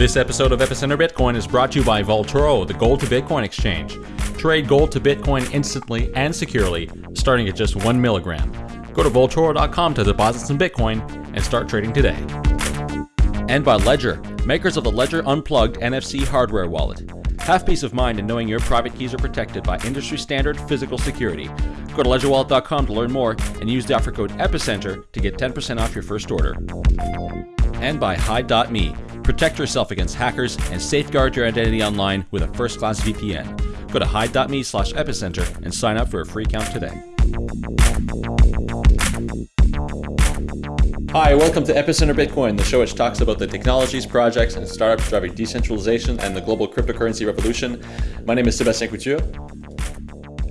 This episode of Epicenter Bitcoin is brought to you by Vaultoro, the gold to Bitcoin exchange. Trade gold to Bitcoin instantly and securely, starting at just one milligram. Go to Vaultoro.com to deposit some Bitcoin and start trading today. And by Ledger, makers of the Ledger Unplugged NFC hardware wallet. Have peace of mind in knowing your private keys are protected by industry standard physical security. Go to ledgerwallet.com to learn more and use the offer code EPICENTER to get 10% off your first order. And by Hide.me. Protect yourself against hackers and safeguard your identity online with a first class VPN. Go to hide.me slash epicenter and sign up for a free account today. Hi, welcome to Epicenter Bitcoin, the show which talks about the technologies, projects, and startups driving decentralization and the global cryptocurrency revolution. My name is Sebastien Couture.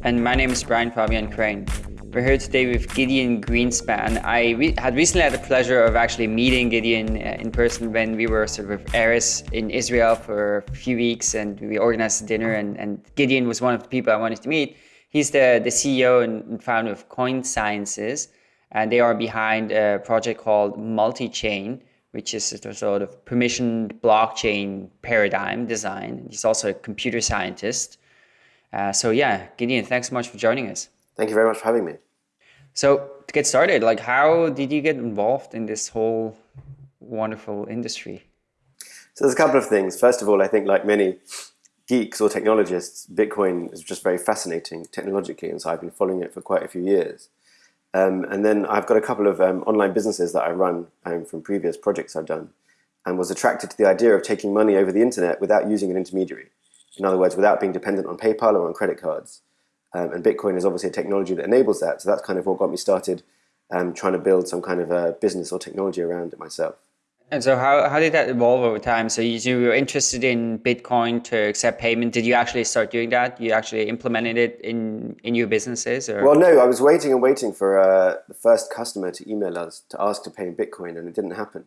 And my name is Brian Fabian Crain. We're here today with Gideon Greenspan. I re had recently had the pleasure of actually meeting Gideon uh, in person when we were sort of with Eris in Israel for a few weeks and we organized a dinner and, and Gideon was one of the people I wanted to meet. He's the, the CEO and founder of Coin Sciences and they are behind a project called Multichain, which is a sort of permissioned blockchain paradigm design. He's also a computer scientist. Uh, so yeah, Gideon, thanks so much for joining us. Thank you very much for having me. So to get started, like how did you get involved in this whole wonderful industry? So there's a couple of things. First of all, I think like many geeks or technologists, Bitcoin is just very fascinating technologically, and so I've been following it for quite a few years. Um, and then I've got a couple of um, online businesses that I run um, from previous projects I've done and was attracted to the idea of taking money over the internet without using an intermediary. In other words, without being dependent on PayPal or on credit cards. Um, and Bitcoin is obviously a technology that enables that. So that's kind of what got me started um, trying to build some kind of a business or technology around it myself. And so how, how did that evolve over time? So you, you were interested in Bitcoin to accept payment. Did you actually start doing that? You actually implemented it in, in your businesses? Or? Well, no, I was waiting and waiting for uh, the first customer to email us to ask to pay in Bitcoin and it didn't happen.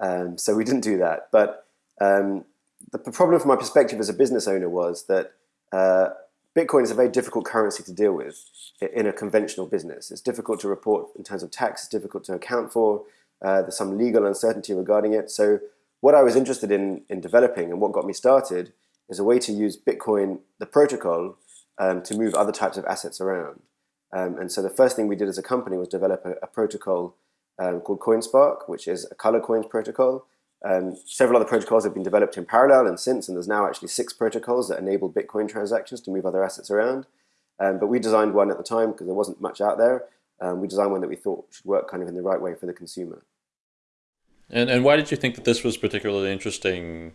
Um, so we didn't do that. But um, the problem from my perspective as a business owner was that uh, Bitcoin is a very difficult currency to deal with in a conventional business. It's difficult to report in terms of tax, it's difficult to account for. Uh, there's some legal uncertainty regarding it. So what I was interested in, in developing and what got me started is a way to use Bitcoin, the protocol, um, to move other types of assets around. Um, and so the first thing we did as a company was develop a, a protocol um, called CoinSpark, which is a color coins protocol. Um, several other protocols have been developed in parallel and since, and there's now actually six protocols that enable Bitcoin transactions to move other assets around. Um, but we designed one at the time because there wasn't much out there. Um, we designed one that we thought should work kind of in the right way for the consumer. And, and why did you think that this was particularly interesting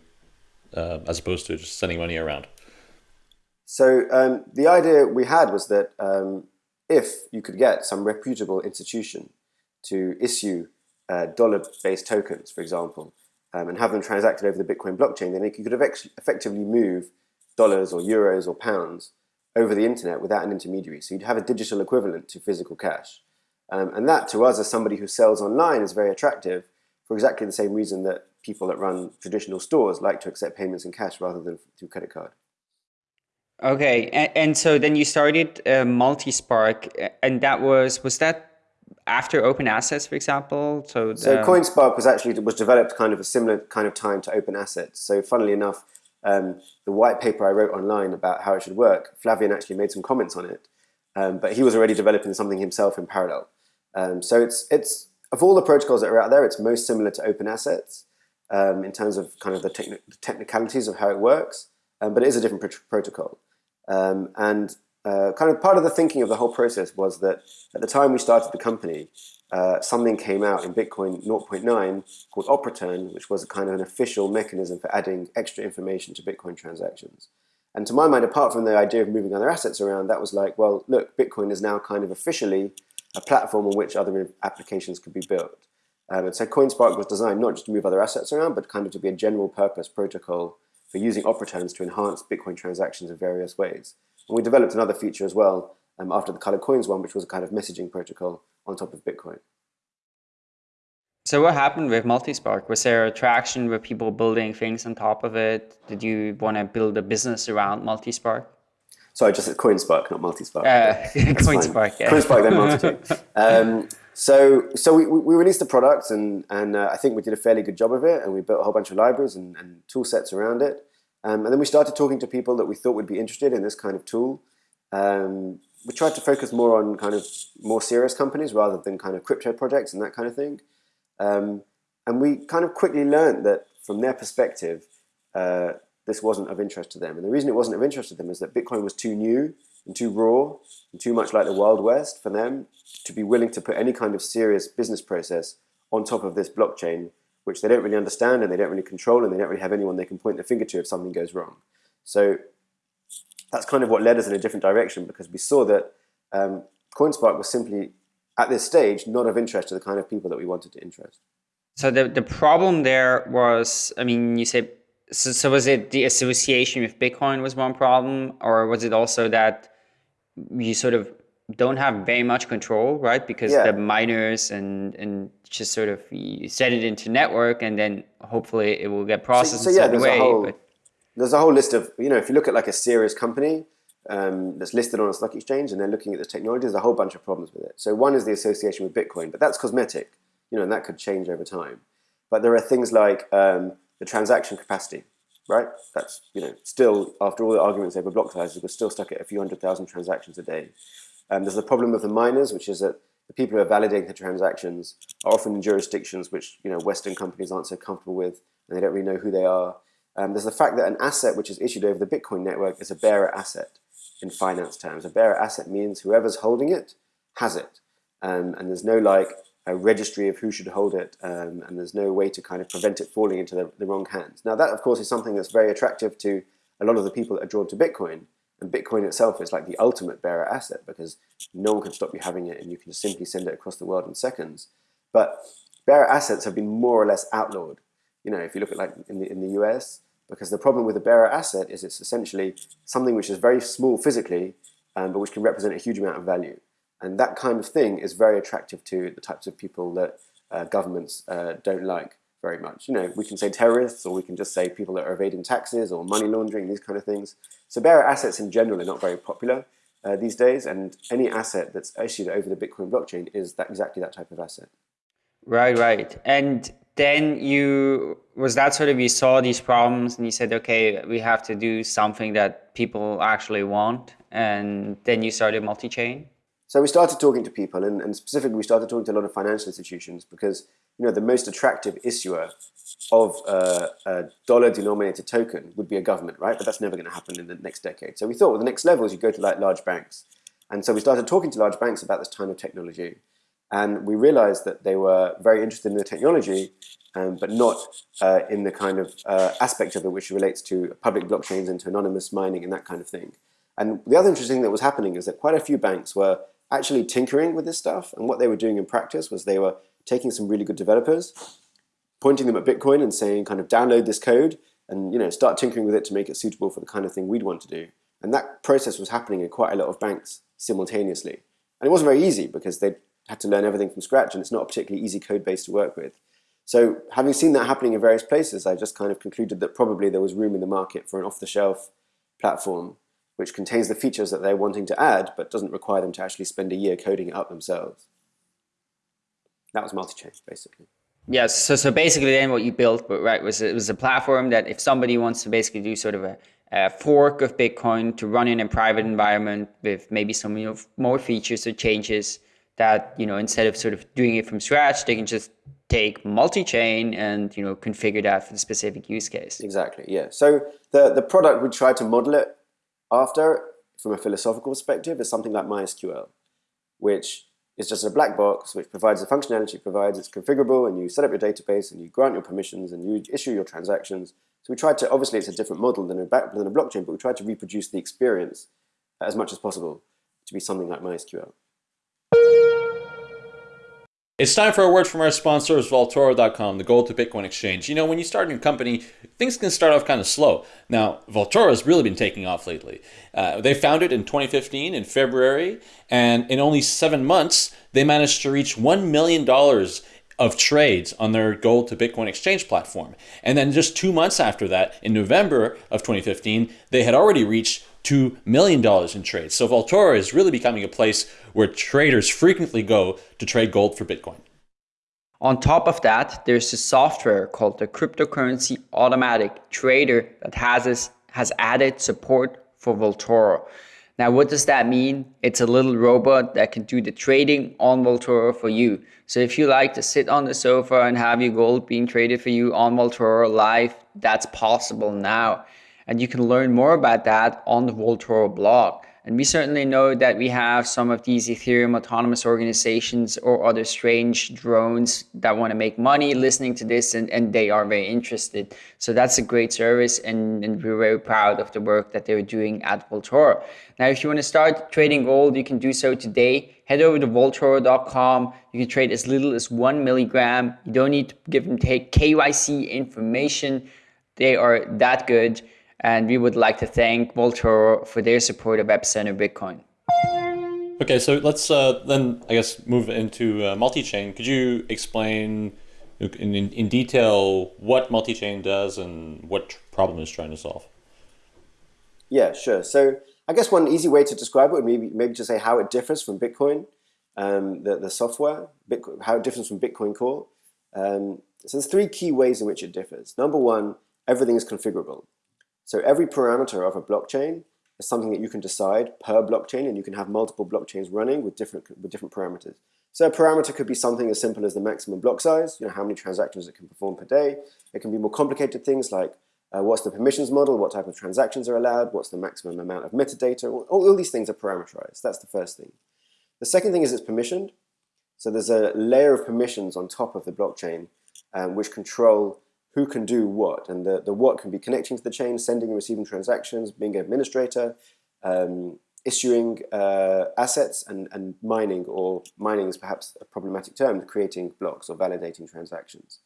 uh, as opposed to just sending money around? So um, the idea we had was that um, if you could get some reputable institution to issue uh, dollar-based tokens, for example, um, and have them transacted over the Bitcoin blockchain, then you could have effectively move dollars or euros or pounds over the internet without an intermediary. So you'd have a digital equivalent to physical cash. Um, and that to us as somebody who sells online is very attractive for exactly the same reason that people that run traditional stores like to accept payments in cash rather than through credit card. Okay, and, and so then you started uh, Multispark, and that was was that after Open Assets, for example? So, the... so CoinSpark was actually was developed kind of a similar kind of time to Open Assets. So, funnily enough, um, the white paper I wrote online about how it should work, Flavien actually made some comments on it, um, but he was already developing something himself in parallel. Um, so it's it's of all the protocols that are out there, it's most similar to Open Assets um, in terms of kind of the, techni the, technicalities of how it works, um, but it is a different pr protocol. Um, and uh, kind of part of the thinking of the whole process was that at the time we started the company, uh, something came out in Bitcoin 0.9 called OP_RETURN, which was a kind of an official mechanism for adding extra information to Bitcoin transactions. And to my mind, apart from the idea of moving other assets around, that was like, well, look, Bitcoin is now kind of officially a platform on which other applications could be built. Um, and so CoinSpark was designed not just to move other assets around, but kind of to be a general purpose protocol for using OP_RETURNs to enhance Bitcoin transactions in various ways. And we developed another feature as well um, after the Color Coins one, which was a kind of messaging protocol on top of Bitcoin. So what happened with Multispark? Was there traction with people building things on top of it? Did you want to build a business around Multispark? Sorry, just at CoinSpark, not Multispark. Uh, CoinSpark, yeah. CoinSpark, then Multichain. um, so, so we, we released the product, and and uh, I think we did a fairly good job of it, and we built a whole bunch of libraries and, and tool sets around it. Um, and then we started talking to people that we thought would be interested in this kind of tool. Um, we tried to focus more on kind of more serious companies rather than kind of crypto projects and that kind of thing. Um, and we kind of quickly learned that from their perspective, uh, this wasn't of interest to them. And the reason it wasn't of interest to them is that Bitcoin was too new and too raw and too much like the Wild West for them to be willing to put any kind of serious business process on top of this blockchain, which they don't really understand and they don't really control and they don't really have anyone they can point their finger to if something goes wrong. So that's kind of what led us in a different direction because we saw that um, CoinSpark was simply, at this stage, not of interest to the kind of people that we wanted to interest. So the, the problem there was, I mean, you say, so, so was it the association with Bitcoin was one problem, or was it also that you sort of don't have very much control, right? Because yeah. the miners and and just sort of set it into network, and then hopefully it will get processed so, so yeah, in some way. Whole, but there's a whole list of, you know, if you look at like a serious company um, that's listed on a stock exchange and they're looking at the technology, there's a whole bunch of problems with it. So one is the association with Bitcoin, but that's cosmetic, you know, and that could change over time. But there are things like um, the transaction capacity, right? That's, you know, still, after all the arguments over block sizes, we're still stuck at a few hundred thousand transactions a day. Um, there's the problem with the miners, which is that the people who are validating the transactions are often in jurisdictions which, you know, Western companies aren't so comfortable with, and they don't really know who they are. Um, there's the fact that an asset which is issued over the Bitcoin network is a bearer asset in finance terms. A bearer asset means whoever's holding it has it. Um, and there's no like a registry of who should hold it, um, and there's no way to kind of prevent it falling into the, the, wrong hands. Now that, of course, is something that's very attractive to a lot of the people that are drawn to Bitcoin. And Bitcoin itself is like the ultimate bearer asset because no one can stop you having it, and you can just simply send it across the world in seconds. But bearer assets have been more or less outlawed. You know, if you look at like in the in the US, because the problem with a bearer asset is it's essentially something which is very small physically, um, but which can represent a huge amount of value. And that kind of thing is very attractive to the types of people that uh, governments uh, don't like very much. You know, we can say terrorists, or we can just say people that are evading taxes or money laundering, these kind of things. So bearer assets in general are not very popular uh, these days, and any asset that's issued over the Bitcoin blockchain is that exactly that type of asset. Right, right. And then you was that sort of you saw these problems and you said okay we have to do something that people actually want and then you started multi-chain so we started talking to people and, and specifically we started talking to a lot of financial institutions because you know the most attractive issuer of uh, a dollar denominated token would be a government right? But that's never going to happen in the next decade. So we thought well the next level is you go to like large banks. And so we started talking to large banks about this kind of technology. And we realized that they were very interested in the technology, um, but not uh, in the kind of uh, aspect of it which relates to public blockchains and to anonymous mining and that kind of thing. And the other interesting thing that was happening is that quite a few banks were actually tinkering with this stuff. And what they were doing in practice was they were taking some really good developers, pointing them at Bitcoin and saying, kind of download this code and you know start tinkering with it to make it suitable for the kind of thing we'd want to do. And that process was happening in quite a lot of banks simultaneously. And it wasn't very easy because they had to learn everything from scratch and it's not a particularly easy code base to work with. So having seen that happening in various places, I just kind of concluded that probably there was room in the market for an off-the-shelf platform which contains the features that they're wanting to add but doesn't require them to actually spend a year coding it up themselves. That was multi-chain, basically. Yes, so so basically then what you built, right, was it was a platform that if somebody wants to basically do sort of a, a fork of Bitcoin to run in a private environment with maybe some you know, more features or changes, that you know instead of sort of doing it from scratch they can just take multi-chain and you know configure that for the specific use case exactly yeah so the the product we try to model it after from a philosophical perspective is something like mysql which is just a black box which provides the functionality it provides it's configurable and you set up your database and you grant your permissions and you issue your transactions. So we tried to obviously it's a different model than a, than a blockchain but we tried to reproduce the experience as much as possible to be something like mysql it's time for a word from our sponsors, Vaultoro.com, the gold to Bitcoin exchange. You know, when you start a new company, things can start off kind of slow. Now, Vaultoro has really been taking off lately. Uh, they founded in 2015 in February, and in only seven months, they managed to reach $1 million of trades on their gold to Bitcoin exchange platform. And then just two months after that, in November of 2015, they had already reached $2 million in trades. So Vaultoro is really becoming a place where traders frequently go to trade gold for Bitcoin. On top of that, there's a software called the Cryptocurrency Automatic Trader that has, has added support for Vaultoro. Now, what does that mean? It's a little robot that can do the trading on Vaultoro for you. So if you like to sit on the sofa and have your gold being traded for you on Vaultoro live, that's possible now. And you can learn more about that on the Vaultoro blog. And we certainly know that we have some of these Ethereum autonomous organizations or other strange drones that want to make money listening to this and, and they are very interested. So that's a great service and, and we're very proud of the work that they're doing at Vaultoro. Now, if you want to start trading gold, you can do so today. Head over to Vaultoro.com. You can trade as little as one milligram. You don't need to give them take KYC information. They are that good. And we would like to thank Vaultoro for their support of Epicenter Bitcoin. Okay, so let's uh, then, I guess, move into uh, multi-chain. Could you explain in, in, in detail what multi-chain does and what problem it's trying to solve? Yeah, sure. So I guess one easy way to describe it would maybe, maybe to say how it differs from Bitcoin, um, the, the software, Bitcoin, how it differs from Bitcoin Core. Um, so there's three key ways in which it differs. Number one, everything is configurable. So every parameter of a blockchain is something that you can decide per blockchain and you can have multiple blockchains running with different, with different parameters. So a parameter could be something as simple as the maximum block size, you know, how many transactions it can perform per day. It can be more complicated things like uh, what's the permissions model, what type of transactions are allowed, what's the maximum amount of metadata, all, all these things are parameterized. That's the first thing. The second thing is it's permissioned. So there's a layer of permissions on top of the blockchain um, which control who can do what. And the, the what can be connecting to the chain, sending and receiving transactions, being an administrator, um, issuing uh, assets and, and mining, or mining is perhaps a problematic term, creating blocks or validating transactions.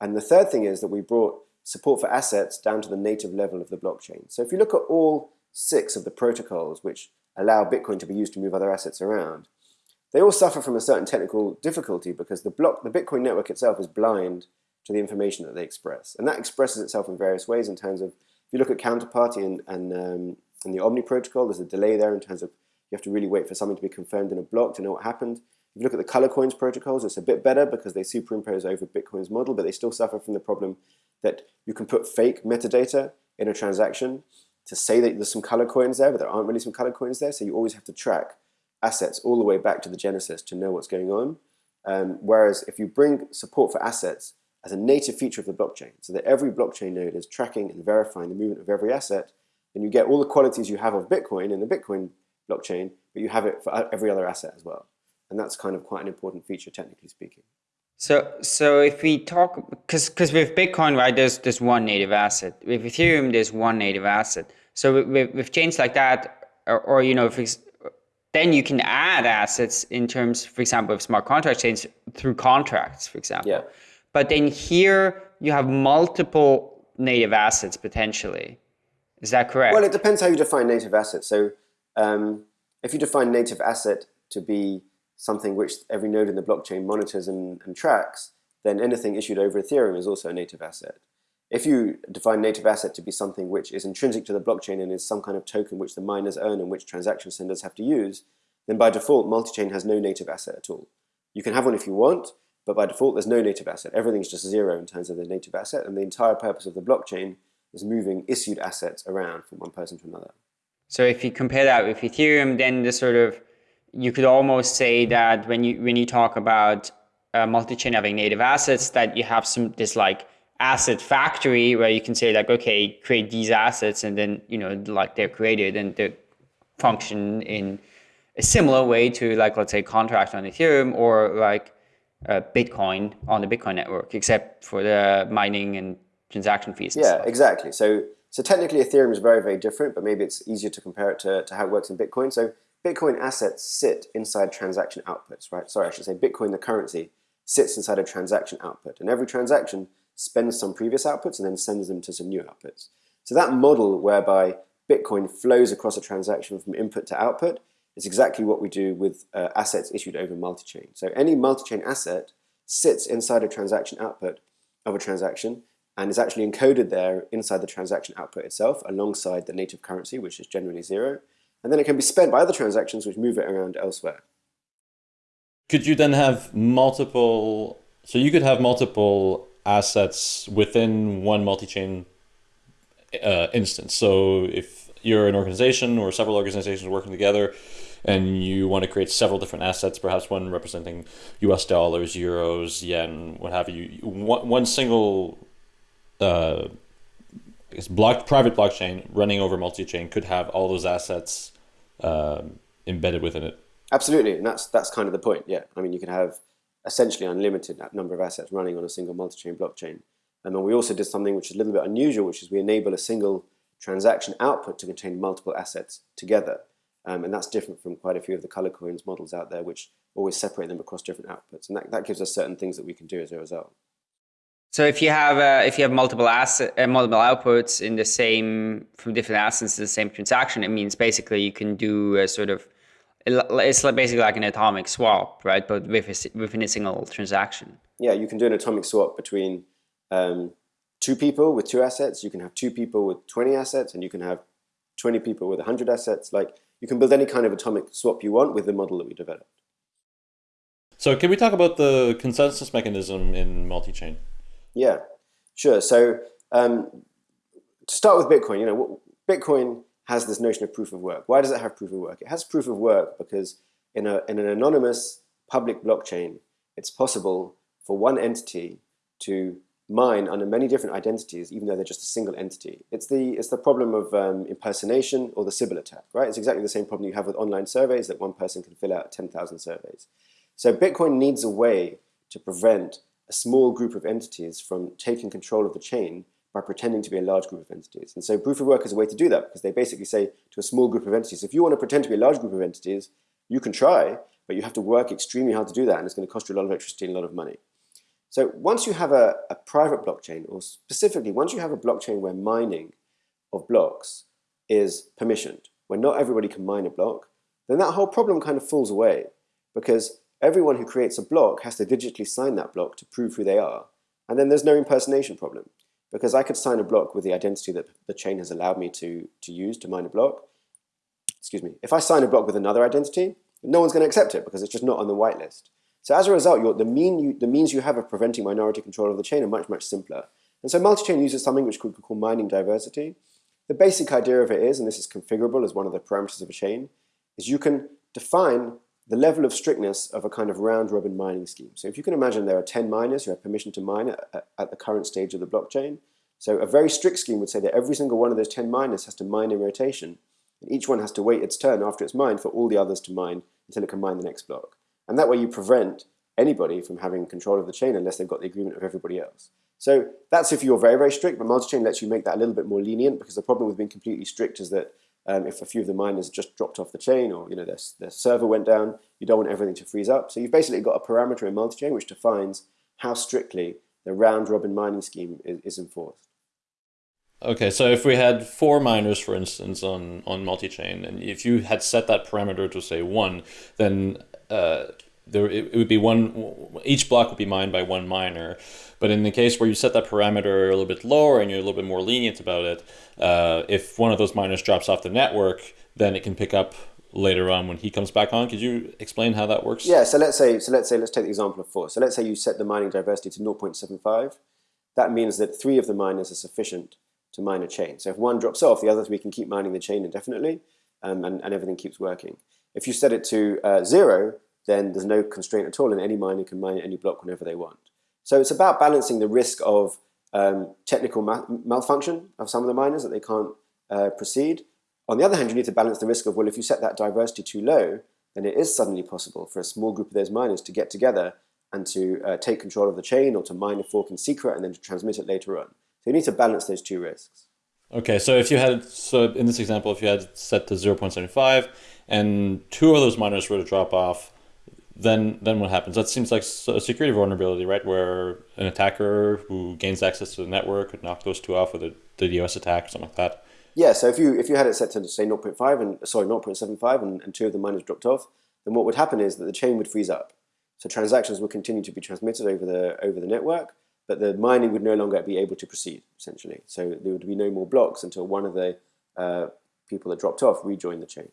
And the third thing is that we brought support for assets down to the native level of the blockchain. So if you look at all six of the protocols which allow Bitcoin to be used to move other assets around, they all suffer from a certain technical difficulty because the block, the Bitcoin network itself is blind to the information that they express. And that expresses itself in various ways in terms of, if you look at counterparty and, and, um, and the Omni protocol, there's a delay there in terms of you have to really wait for something to be confirmed in a block to know what happened. If you look at the color coins protocols, it's a bit better because they superimpose over Bitcoin's model, but they still suffer from the problem that you can put fake metadata in a transaction to say that there's some color coins there, but there aren't really some color coins there. So you always have to track assets all the way back to the genesis to know what's going on. Um, whereas if you bring support for assets as a native feature of the blockchain, so that every blockchain node is tracking and verifying the movement of every asset, then you get all the qualities you have of Bitcoin in the Bitcoin blockchain, but you have it for every other asset as well. And that's kind of quite an important feature, technically speaking. So, so if we talk, because because with Bitcoin, right, there's there's one native asset. With Ethereum, there's one native asset. So with, with chains like that, or, or you know, if then you can add assets in terms, for example, of smart contract chains through contracts, for example. Yeah. But then here you have multiple native assets potentially. Is that correct? Well, it depends how you define native asset. So um, if you define native asset to be something which every node in the blockchain monitors and, and tracks, then anything issued over Ethereum is also a native asset. If you define native asset to be something which is intrinsic to the blockchain and is some kind of token which the miners earn and which transaction senders have to use, then by default, multi-chain has no native asset at all. You can have one if you want, but by default, there's no native asset. Everything's just zero in terms of the native asset, and the entire purpose of the blockchain is moving issued assets around from one person to another. So if you compare that with Ethereum, then the sort of you could almost say that when you when you talk about uh, multi-chain having native assets, that you have some this like asset factory where you can say like, okay, create these assets, and then you know like they're created and they function in a similar way to like let's say contract on Ethereum or like uh, Bitcoin on the Bitcoin network, except for the mining and transaction fees. yeah, stuff. exactly. So so technically Ethereum is very, very different, but maybe it's easier to compare it to, to how it works in Bitcoin. So Bitcoin assets sit inside transaction outputs, right? Sorry, I should say Bitcoin, the currency, sits inside a transaction output. And every transaction spends some previous outputs and then sends them to some new outputs. So that model whereby Bitcoin flows across a transaction from input to output is exactly what we do with uh, assets issued over multi-chain. So any multi-chain asset sits inside a transaction output of a transaction and is actually encoded there inside the transaction output itself alongside the native currency, which is generally zero. And then it can be spent by other transactions which move it around elsewhere. Could you then have multiple, so you could have multiple assets within one multi-chain uh, instance. So if you're an organization or several organizations working together and you want to create several different assets, perhaps one representing US dollars, euros, yen, what have you, one, one single uh, block, private blockchain running over multi-chain could have all those assets um, embedded within it. Absolutely, and that's that's kind of the point. Yeah, I mean, you can have essentially unlimited number of assets running on a single multi-chain blockchain. And then we also did something which is a little bit unusual, which is we enable a single transaction output to contain multiple assets together. Um, and that's different from quite a few of the color coins models out there, which always separate them across different outputs. And that, that gives us certain things that we can do as a result. So if you have uh, if you have multiple asset uh, multiple outputs in the same from different assets in the same transaction, it means basically you can do a sort of it's basically like an atomic swap, right? But with a, within a single transaction. Yeah, you can do an atomic swap between um, two people with two assets. You can have two people with 20 assets, and you can have 20 people with 100 assets. Like you can build any kind of atomic swap you want with the model that we developed. So can we talk about the consensus mechanism in multi-chain? Yeah, sure. So um, to start with Bitcoin, you know, Bitcoin has this notion of proof of work. Why does it have proof of work? It has proof of work because in, a, in an anonymous public blockchain, it's possible for one entity to mine under many different identities, even though they're just a single entity. It's the, it's the problem of um, impersonation or the Sybil attack, right? It's exactly the same problem you have with online surveys that one person can fill out 10,000 surveys. So Bitcoin needs a way to prevent a small group of entities from taking control of the chain by pretending to be a large group of entities. And so proof of work is a way to do that because they basically say to a small group of entities, if you want to pretend to be a large group of entities, you can try, but you have to work extremely hard to do that and it's going to cost you a lot of electricity and a lot of money. So once you have a, a private blockchain, or specifically once you have a blockchain where mining of blocks is permissioned, where not everybody can mine a block, then that whole problem kind of falls away because everyone who creates a block has to digitally sign that block to prove who they are. And then there's no impersonation problem because I could sign a block with the identity that the chain has allowed me to, to use to mine a block. Excuse me. If I sign a block with another identity, no one's going to accept it because it's just not on the whitelist. So as a result, the, mean you, the means you have of preventing minority control of the chain are much, much simpler. And so multi-chain uses something which we could call mining diversity. The basic idea of it is, and this is configurable as one of the parameters of a chain, is you can define the level of strictness of a kind of round-robin mining scheme. So if you can imagine there are 10 miners who have permission to mine at, at, the current stage of the blockchain. So a very strict scheme would say that every single one of those 10 miners has to mine in rotation, and each one has to wait its turn after it's mined for all the others to mine until it can mine the next block. And that way you prevent anybody from having control of the chain unless they've got the agreement of everybody else. So that's if you're very, very strict, but multi-chain lets you make that a little bit more lenient because the problem with being completely strict is that um, if a few of the miners just dropped off the chain or you know their, their server went down, you don't want everything to freeze up. So you've basically got a parameter in multi-chain which defines how strictly the round-robin mining scheme is, is, enforced. Okay, so if we had four miners, for instance, on, on multi-chain, and if you had set that parameter to say one, then uh, there it, it would be one, each block would be mined by one miner. But in the case where you set that parameter a little bit lower and you're a little bit more lenient about it, uh, if one of those miners drops off the network, then it can pick up later on when he comes back on. Could you explain how that works? Yeah, so let's say, so let's say, let's take the example of four. So let's say you set the mining diversity to 0.75. That means that three of the miners are sufficient to mine a chain. So if one drops off, the other three can keep mining the chain indefinitely, um, and, and everything keeps working. If you set it to uh, zero, then there's no constraint at all, and any miner can mine any block whenever they want. So it's about balancing the risk of um, technical ma malfunction of some of the miners that they can't uh, proceed. On the other hand, you need to balance the risk of, well, if you set that diversity too low, then it is suddenly possible for a small group of those miners to get together and to uh, take control of the chain or to mine a fork in secret and then to transmit it later on. So you need to balance those two risks. Okay, so if you had, so in this example, if you had set to 0.75 and two of those miners were to drop off, then then what happens? That seems like a security vulnerability, right? Where an attacker who gains access to the network could knock those two off with a DDoS attack or something like that. Yeah, so if you if you had it set to say 0.5 and sorry 0.75 and, and two of the miners dropped off, then what would happen is that the chain would freeze up. So transactions would continue to be transmitted over the over the network, but the mining would no longer be able to proceed, essentially. So there would be no more blocks until one of the uh, people that dropped off rejoined the chain.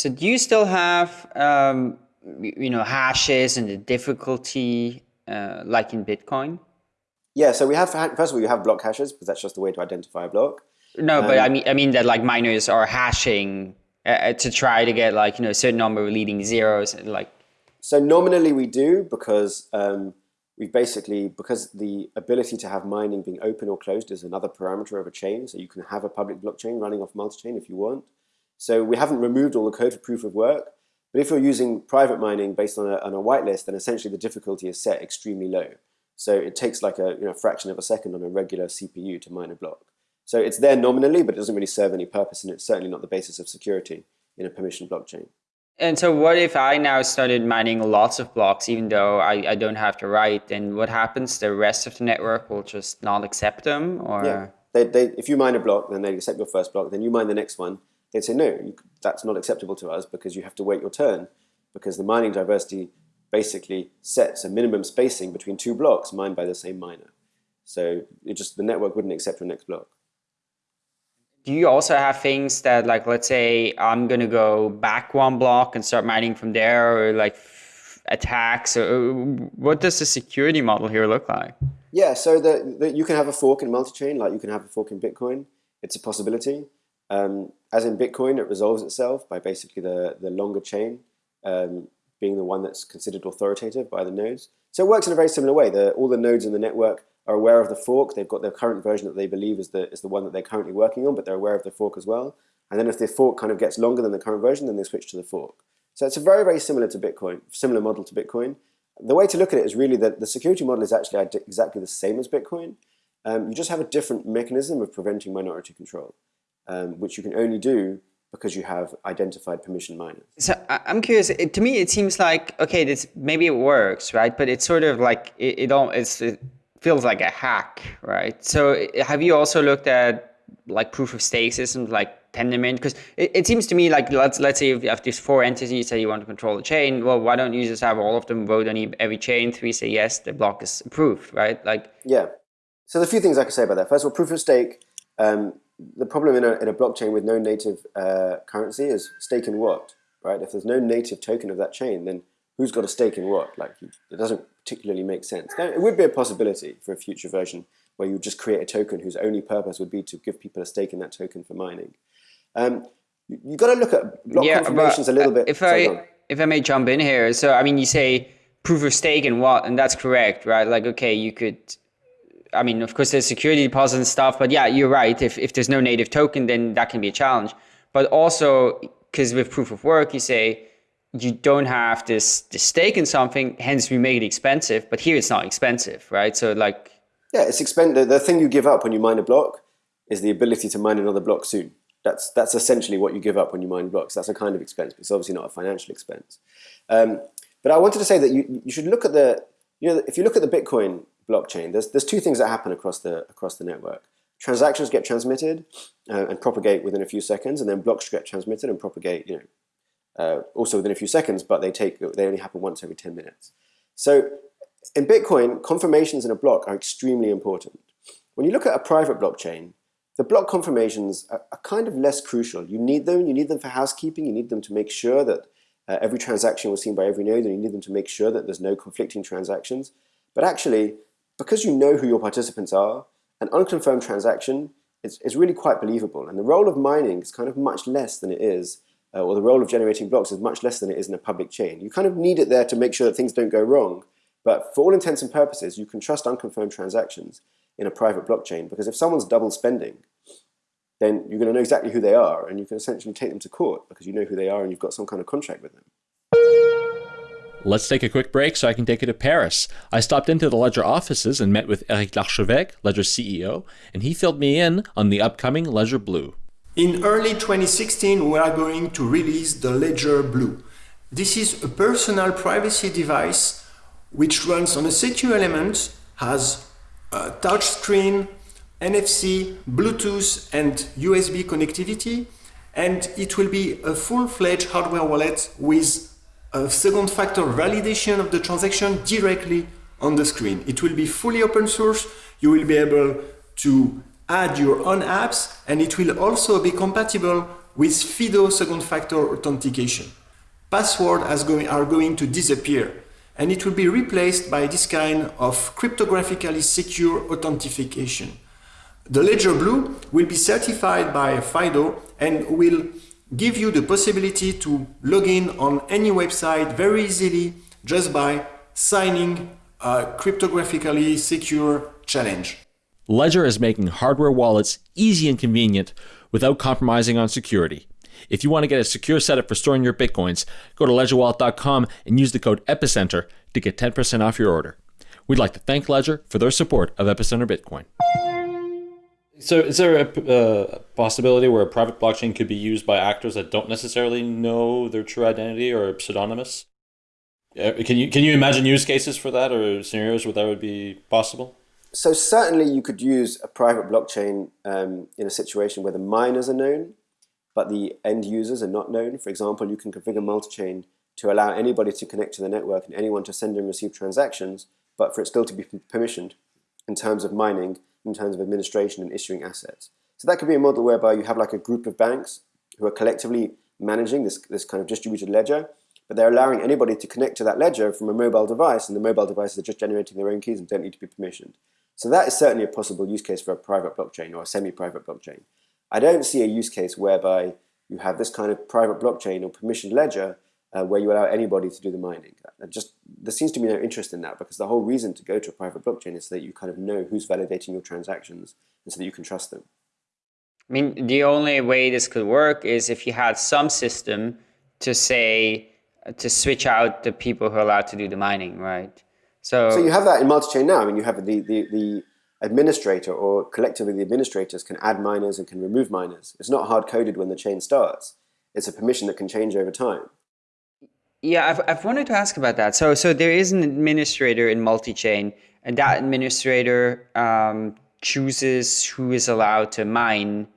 So do you still have, um, you know, hashes and the difficulty uh, like in Bitcoin? Yeah, so we have, first of all, you have block hashes because that's just the way to identify a block. No, um, but I mean, I mean that like miners are hashing uh, uh, to try to get like you know a certain number of leading zeros like so nominally we do because um, we basically because the ability to have mining being open or closed is another parameter of a chain so you can have a public blockchain running off multi-chain if you want so we haven't removed all the code for proof of work but if you're using private mining based on a, on a whitelist then essentially the difficulty is set extremely low so it takes like a you know, fraction of a second on a regular CPU to mine a block so it's there nominally, but it doesn't really serve any purpose, and it's certainly not the basis of security in a permission blockchain. And so what if I now started mining lots of blocks, even though I, I don't have to write, then what happens? The rest of the network will just not accept them? or Yeah. They, they, if you mine a block, then they accept your first block, then you mine the next one, they'd say, no, you, that's not acceptable to us because you have to wait your turn because the mining diversity basically sets a minimum spacing between two blocks mined by the same miner. So it just the network wouldn't accept your next block. Do you also have things that like let's say i'm going to go back one block and start mining from there or like attacks or what does the security model here look like? Yeah so the, the, you can have a fork in multi-chain like you can have a fork in bitcoin. It's a possibility. Um, as in bitcoin it resolves itself by basically the, the longer chain um, being the one that's considered authoritative by the nodes so it works in a very similar way the, all the nodes in the network are aware of the fork. They've got their current version that they believe is the, is the one that they're currently working on, but they're aware of the fork as well. And then if the fork kind of gets longer than the current version, then they switch to the fork. So it's a very, very similar to Bitcoin, similar model to Bitcoin. The way to look at it is really that the security model is actually exactly the same as Bitcoin. Um, you just have a different mechanism of preventing minority control, um, which you can only do because you have identified permission miners. So I'm curious. It, to me, it seems like okay, this maybe it works, right? But it's sort of like it, it all it's it, feels like a hack, right? So have you also looked at like proof of stake systems like Tendermint? Because it, it seems to me like let's let's say if you have these four entities that you want to control the chain, well, why don't you just have all of them vote on every chain? Three say yes, the block is approved, right? Like yeah. So there's a few things I can say about that. First of all, proof of stake. Um, the problem in a, in a blockchain with no native uh, currency is stake in what, right? If there's no native token of that chain, then who's got a stake in what? Like it doesn't particularly make sense. Now, it would be a possibility for a future version where you just create a token whose only purpose would be to give people a stake in that token for mining. Um, you, have got to look at block yeah, confirmations a little bit. If I if I may jump in here, so I mean, you say proof of stake and what, and that's correct, right? Like, okay, you could. I mean, of course, there's security deposit and stuff, but yeah, you're right. If if there's no native token, then that can be a challenge. But also, because with proof of work, you say you don't have this, this stake in something, hence we make it expensive, but here it's not expensive, right? So like... Yeah, it's expensive. The thing you give up when you mine a block is the ability to mine another block soon. That's, that's essentially what you give up when you mine blocks. That's a kind of expense, but it's obviously not a financial expense. Um, but I wanted to say that you, you should look at the, you know, if you look at the Bitcoin blockchain, there's, there's two things that happen across the, across the network. Transactions get transmitted uh, and propagate within a few seconds, and then blocks get transmitted and propagate, you know, uh, also within a few seconds, but they take they only happen once every 10 minutes. So in Bitcoin, confirmations in a block are extremely important. When you look at a private blockchain, the block confirmations are, are kind of less crucial. You need them, you need them for housekeeping, you need them to make sure that uh, every transaction was seen by every node, and you need them to make sure that there's no conflicting transactions. But actually, because you know who your participants are, an unconfirmed transaction is, is really quite believable. And the role of mining is kind of much less than it is uh, or the role of generating blocks is much less than it is in a public chain. You kind of need it there to make sure that things don't go wrong. But for all intents and purposes, you can trust unconfirmed transactions in a private blockchain because if someone's double spending, then you're going to know exactly who they are and you can essentially take them to court because you know who they are and you've got some kind of contract with them. Let's take a quick break so I can take you to Paris. I stopped into the Ledger offices and met with Eric Larchevêque, Ledger's CEO, and he filled me in on the upcoming Ledger Blue. In early 2016, we are going to release the Ledger Blue. This is a personal privacy device which runs on a secure element, has a touchscreen, NFC, Bluetooth and USB connectivity, and it will be a full-fledged hardware wallet with a second factor validation of the transaction directly on the screen. It will be fully open source. You will be able to add your own apps and it will also be compatible with FIDO second factor authentication. Passwords going, are going to disappear and it will be replaced by this kind of cryptographically secure authentication. The Ledger Blue will be certified by FIDO and will give you the possibility to log in on any website very easily just by signing a cryptographically secure challenge. Ledger is making hardware wallets easy and convenient without compromising on security. If you want to get a secure setup for storing your bitcoins, go to ledgerwallet.com and use the code EPICENTER to get 10% off your order. We'd like to thank Ledger for their support of Epicenter Bitcoin. So, is there a uh, possibility where a private blockchain could be used by actors that don't necessarily know their true identity or pseudonymous? Uh, can you can you imagine use cases for that or scenarios where that would be possible? So certainly, you could use a private blockchain um, in a situation where the miners are known, but the end users are not known. For example, you can configure multi-chain to allow anybody to connect to the network and anyone to send and receive transactions, but for it still to be permissioned in terms of mining in terms of administration and issuing assets. So that could be a model whereby you have like a group of banks who are collectively managing this, this kind of distributed ledger, but they're allowing anybody to connect to that ledger from a mobile device, and the mobile devices are just generating their own keys and don't need to be permissioned. So that is certainly a possible use case for a private blockchain or a semi-private blockchain. I don't see a use case whereby you have this kind of private blockchain or permissioned ledger uh, where you allow anybody to do the mining. just there seems to be no interest in that because the whole reason to go to a private blockchain is so that you kind of know who's validating your transactions and so that you can trust them. I mean, the only way this could work is if you had some system to say to switch out the people who are allowed to do the mining, right? So, so you have that in multi-chain now. I mean, you have the, the, the administrator or collectively the administrators can add miners and can remove miners. It's not hard coded when the chain starts. It's a permission that can change over time. Yeah, I've, I've wanted to ask about that. So, so there is an administrator in multi-chain, and that administrator um, chooses who is allowed to mine.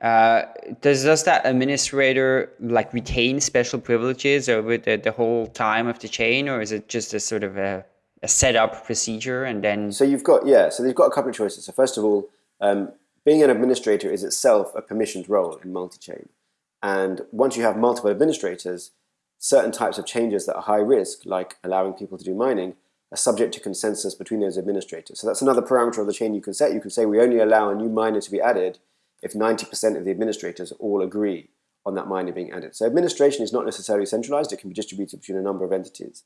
Uh, does does that administrator like retain special privileges over the, the whole time of the chain, or is it just a sort of a, a setup procedure and then? So you've got yeah. So they've got a couple of choices. So first of all, um, being an administrator is itself a permissioned role in multi-chain, and once you have multiple administrators certain types of changes that are high risk, like allowing people to do mining, are subject to consensus between those administrators. So that's another parameter of the chain you can set. You can say we only allow a new miner to be added if 90% of the administrators all agree on that miner being added. So administration is not necessarily centralized. It can be distributed between a number of entities.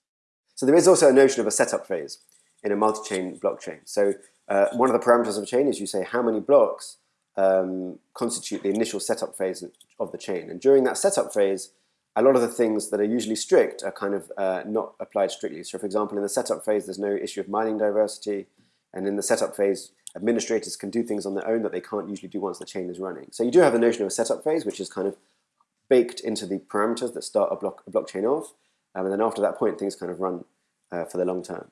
So there is also a notion of a setup phase in a multi-chain blockchain. So uh, one of the parameters of a chain is you say how many blocks um, constitute the initial setup phase of the chain. And during that setup phase, a lot of the things that are usually strict are kind of uh, not applied strictly. So for example, in the setup phase, there's no issue of mining diversity. And in the setup phase, administrators can do things on their own that they can't usually do once the chain is running. So you do have the notion of a setup phase, which is kind of baked into the parameters that start a, block, a blockchain off. Um, and then after that point, things kind of run uh, for the long term.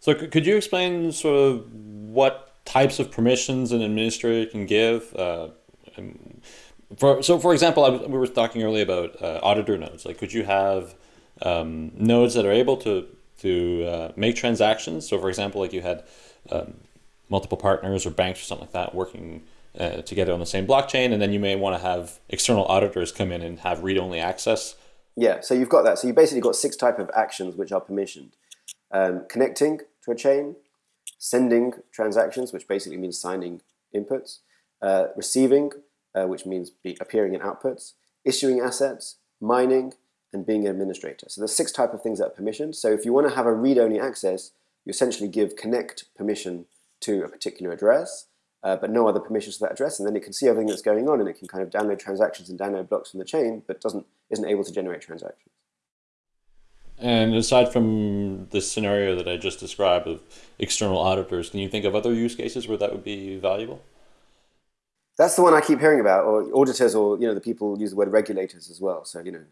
So could you explain sort of what types of permissions an administrator can give? Uh, for so for example, I, we were talking earlier about uh, auditor nodes. Like, could you have um, nodes that are able to to uh, make transactions? So, for example, like you had um, multiple partners or banks or something like that working uh, together on the same blockchain, and then you may want to have external auditors come in and have read-only access. Yeah, so you've got that. So you basically got six type of actions which are permissioned: um, connecting to a chain, sending transactions, which basically means signing inputs, uh, receiving uh, which means be appearing in outputs, issuing assets, mining, and being an administrator. So there's six type of things that are permissioned. So if you want to have a read-only access, you essentially give connect permission to a particular address, uh, but no other permissions to that address, and then it can see everything that's going on, and it can kind of download transactions and download blocks from the chain, but doesn't isn't able to generate transactions. And aside from this scenario that I just described of external auditors, can you think of other use cases where that would be valuable? That's the one I keep hearing about, or auditors, or you know, the people use the word regulators as well. So you know,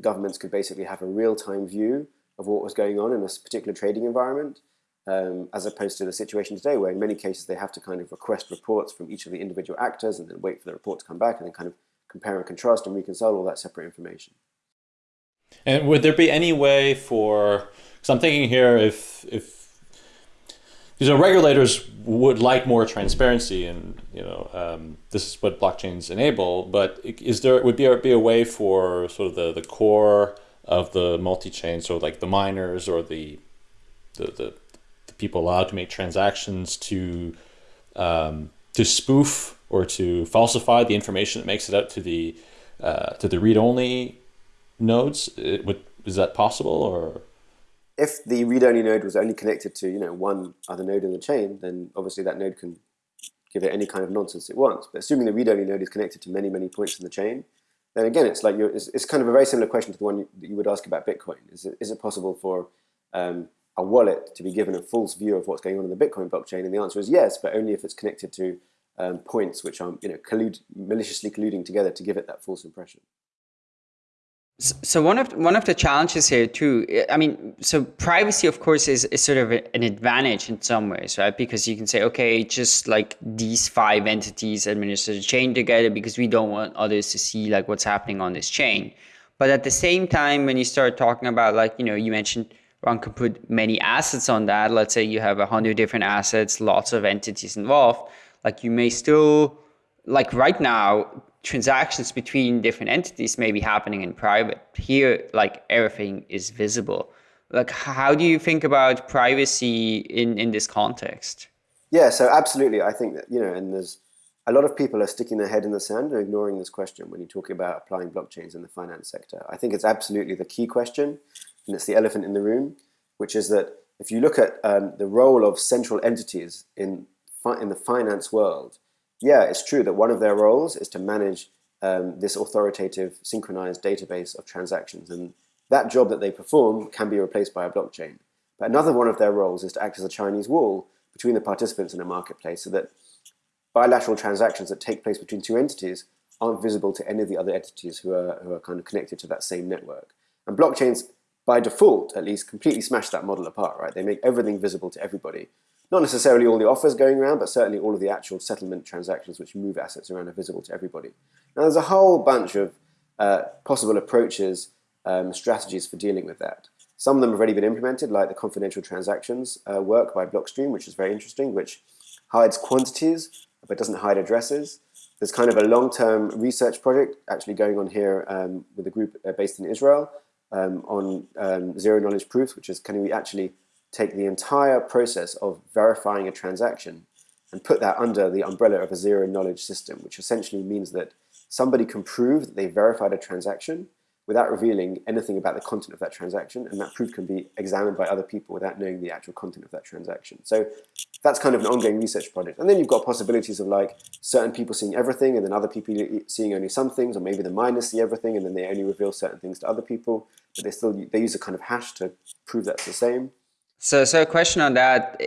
governments could basically have a real-time view of what was going on in a particular trading environment, um, as opposed to the situation today, where in many cases they have to kind of request reports from each of the individual actors, and then wait for the report to come back, and then kind of compare and contrast and reconcile all that separate information. And would there be any way for? Because I'm thinking here, if if you know regulators would like more transparency, and you know um, this is what blockchains enable. But is there would be be a way for sort of the the core of the multi-chain, so like the miners or the the, the, the people allowed to make transactions to um, to spoof or to falsify the information that makes it out to the uh, to the read-only nodes? It would, is that possible or? If the read-only node was only connected to you know one other node in the chain, then obviously that node can give it any kind of nonsense it wants. But assuming the read-only node is connected to many many points in the chain, then again it's like it's, it's, kind of a very similar question to the one you, that you would ask about Bitcoin. Is it, is it possible for um, a wallet to be given a false view of what's going on in the Bitcoin blockchain? And the answer is yes, but only if it's connected to um, points which are you know collude, maliciously colluding together to give it that false impression. So one of one of the challenges here too, I mean, so privacy of course is, is sort of an advantage in some ways, right? Because you can say, okay, just like these five entities administer the chain together because we don't want others to see like what's happening on this chain. But at the same time, when you start talking about like, you know, you mentioned one could put many assets on that. Let's say you have a hundred different assets, lots of entities involved. Like you may still, like right now, transactions between different entities may be happening in private. Here, like everything is visible. Like, how do you think about privacy in, in this context? Yeah, so absolutely. I think that, you know, and there's a lot of people are sticking their head in the sand and ignoring this question when you talk about applying blockchains in the finance sector. I think it's absolutely the key question, and it's the elephant in the room, which is that if you look at um, the role of central entities in, in the finance world, yeah, it's true that one of their roles is to manage um, this authoritative synchronized database of transactions. And that job that they perform can be replaced by a blockchain. But another one of their roles is to act as a Chinese wall between the participants in a marketplace so that bilateral transactions that take place between two entities aren't visible to any of the other entities who are, who are kind of connected to that same network. And blockchains, by default, at least, completely smash that model apart, right? They make everything visible to everybody not necessarily all the offers going around, but certainly all of the actual settlement transactions which move assets around are visible to everybody. Now, there's a whole bunch of uh, possible approaches, um, strategies for dealing with that. Some of them have already been implemented, like the confidential transactions uh, work by Blockstream, which is very interesting, which hides quantities but doesn't hide addresses. There's kind of a long-term research project actually going on here um, with a group uh, based in Israel um, on um, zero-knowledge proofs, which is can we actually take the entire process of verifying a transaction and put that under the umbrella of a zero knowledge system, which essentially means that somebody can prove that they verified a transaction without revealing anything about the content of that transaction, and that proof can be examined by other people without knowing the actual content of that transaction. So that's kind of an ongoing research project. And then you've got possibilities of like certain people seeing everything and then other people seeing only some things, or maybe the miners see everything and then they only reveal certain things to other people, but they still they use a kind of hash to prove that's the same. So, so a question on that.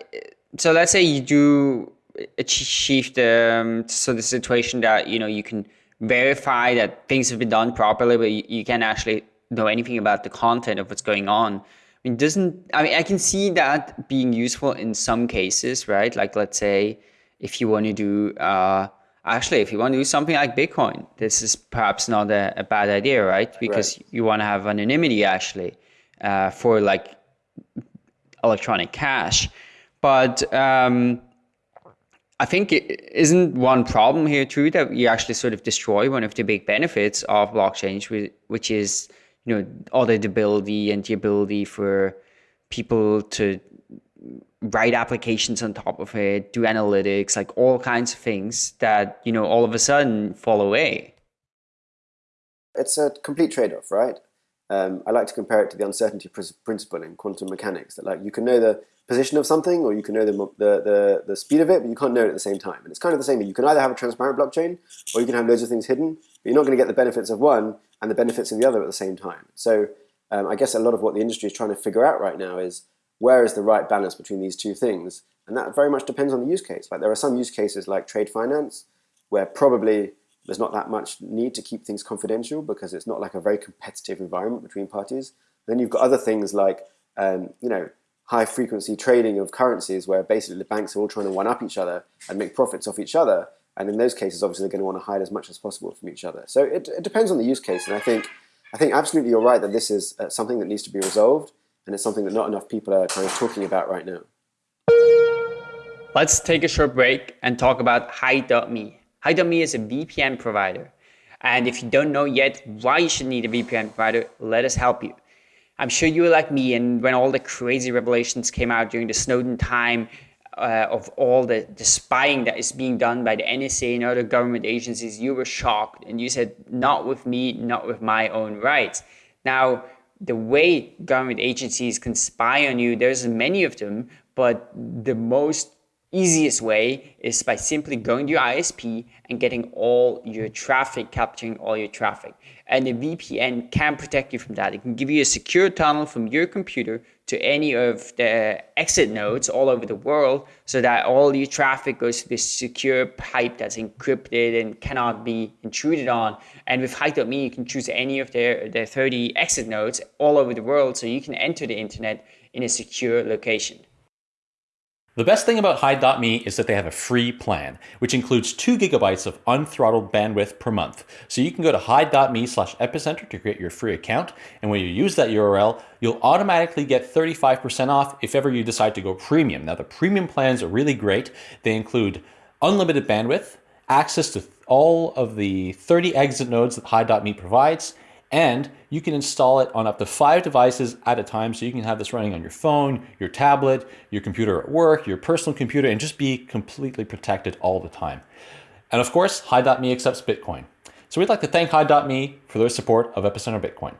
So let's say you do achieve the um, so the situation that you know you can verify that things have been done properly, but you, you can't actually know anything about the content of what's going on. I mean, doesn't I mean I can see that being useful in some cases, right? Like let's say if you want to do uh, actually if you want to do something like Bitcoin, this is perhaps not a, a bad idea, right? Because right. you want to have anonymity actually uh, for like electronic cash. But um, I think it isn't one problem here too that you actually sort of destroy one of the big benefits of blockchain, which is you know auditability and the ability for people to write applications on top of it, do analytics, like all kinds of things that you know all of a sudden fall away. It's a complete trade-off, right? Um, I like to compare it to the uncertainty principle in quantum mechanics. That like you can know the position of something, or you can know the, the, the the speed of it, but you can't know it at the same time. And it's kind of the same. You can either have a transparent blockchain, or you can have loads of things hidden, but you're not going to get the benefits of one and the benefits of the other at the same time. So um, I guess a lot of what the industry is trying to figure out right now is where is the right balance between these two things, and that very much depends on the use case. Like there are some use cases like trade finance, where probably there's not that much need to keep things confidential because it's not like a very competitive environment between parties. Then you've got other things like, um, you know, high frequency trading of currencies where basically the banks are all trying to one up each other and make profits off each other. And in those cases, obviously, they're going to want to hide as much as possible from each other. So it, it depends on the use case. And I think I think absolutely you're right that this is uh, something that needs to be resolved, and it's something that not enough people are kind of talking about right now. Let's take a short break and talk about Hide.me. Hide.me is a VPN provider. And if you don't know yet why you should need a VPN provider, let us help you. I'm sure you were like me, and when all the crazy revelations came out during the Snowden time uh, of all the, the spying that is being done by the NSA and other government agencies, you were shocked and you said, Not with me, not with my own rights. Now, the way government agencies can spy on you, there's many of them, but the most easiest way is by simply going to your ISP and getting all your traffic, capturing all your traffic. And the VPN can protect you from that. It can give you a secure tunnel from your computer to any of the exit nodes all over the world so that all your traffic goes to this secure pipe that's encrypted and cannot be intruded on. And with Hide.me, you can choose any of their, their 30 exit nodes all over the world so you can enter the internet in a secure location. The best thing about Hide.me is that they have a free plan, which includes 2 gigabytes of unthrottled bandwidth per month. So you can go to Hide.me slash epicenter to create your free account, and when you use that URL, you'll automatically get 35% off if ever you decide to go premium. Now the premium plans are really great. They include unlimited bandwidth, access to all of the 30 exit nodes that Hide.me provides, and you can install it on up to five devices at a time. So you can have this running on your phone, your tablet, your computer at work, your personal computer, and just be completely protected all the time. And of course, Hide.me accepts Bitcoin. So we'd like to thank Hide.me for their support of Epicenter Bitcoin.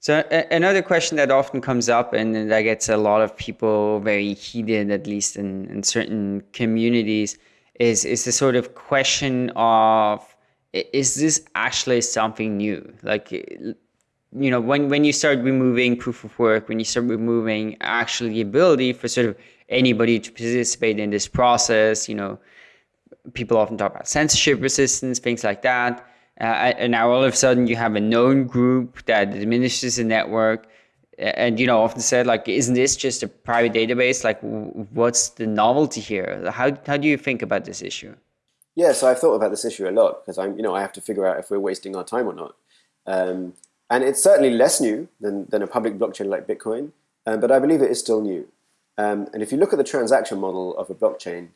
So another question that often comes up and that gets a lot of people very heated, at least in, in certain communities, is, is the sort of question of is this actually something new? Like, you know, when, when you start removing proof of work, when you start removing actually the ability for sort of anybody to participate in this process, you know, people often talk about censorship resistance, things like that. Uh, and now all of a sudden you have a known group that administers the network. And, you know, often said, like, isn't this just a private database? Like, what's the novelty here? How, how do you think about this issue? Yeah, so I've thought about this issue a lot because I'm, you know, I have to figure out if we're wasting our time or not. Um, and it's certainly less new than, than a public blockchain like Bitcoin, um, but I believe it is still new. Um, and if you look at the transaction model of a blockchain,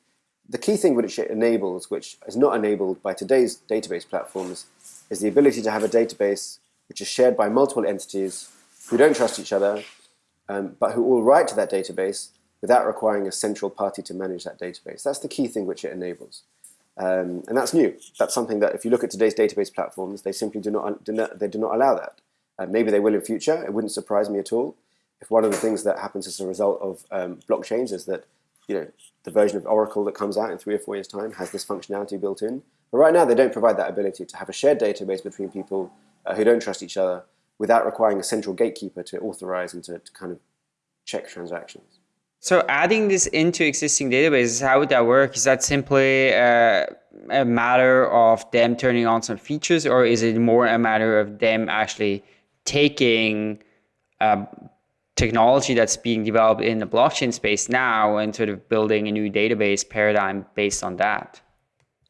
the key thing which it enables, which is not enabled by today's database platforms, is the ability to have a database which is shared by multiple entities who don't trust each other, um, but who all write to that database without requiring a central party to manage that database. That's the key thing which it enables. Um, and that's new. That's something that if you look at today's database platforms, they simply do not, do not they do not allow that. Uh, maybe they will in future. It wouldn't surprise me at all if one of the things that happens as a result of um, blockchains is that you know the version of Oracle that comes out in three or four years' time has this functionality built in. But right now, they don't provide that ability to have a shared database between people uh, who don't trust each other without requiring a central gatekeeper to authorize and to, to kind of check transactions. So adding this into existing databases, how would that work? Is that simply a matter of them turning on some features, or is it more a matter of them actually taking uh, technology that's being developed in the blockchain space now and sort of building a new database paradigm based on that?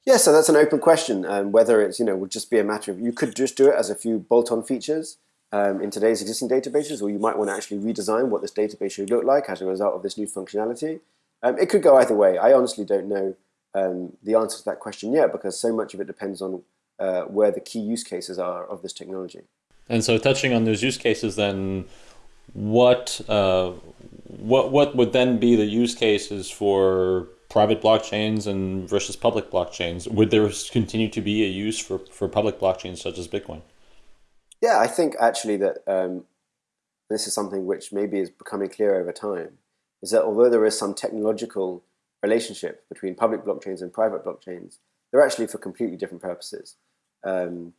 Yeah, so that's an open question. Um, whether it's you know would just be a matter of you could just do it as a few bolt-on features, um, in today's existing databases, or you might want to actually redesign what this database should look like as a result of this new functionality. Um, it could go either way. I honestly don't know um, the answer to that question yet because so much of it depends on uh, where the key use cases are of this technology. And so, touching on those use cases, then what uh, what what would then be the use cases for private blockchains and versus public blockchains? Would there continue to be a use for, for public blockchains such as Bitcoin? Yeah, I think actually that um, this is something which maybe is becoming clear over time, is that although there is some technological relationship between public blockchains and private blockchains, they're actually for completely different purposes. Um,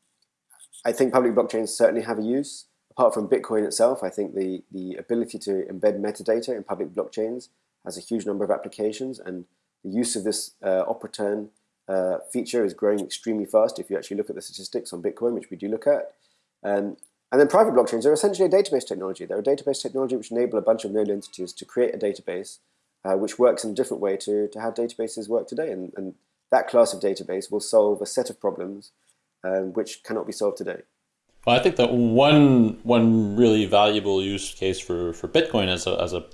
I think public blockchains certainly have a use. Apart from Bitcoin itself, I think the, the ability to embed metadata in public blockchains has a huge number of applications, and the use of this uh, uh, feature is growing extremely fast if you actually look at the statistics on Bitcoin, which we do look at. Um, and then private blockchains are essentially a database technology. They're a database technology which enable a bunch of node entities to create a database uh, which works in a different way to, to how databases work today. And, and that class of database will solve a set of problems um, which cannot be solved today. Well, I think that one one really valuable use case for, for Bitcoin as a as a,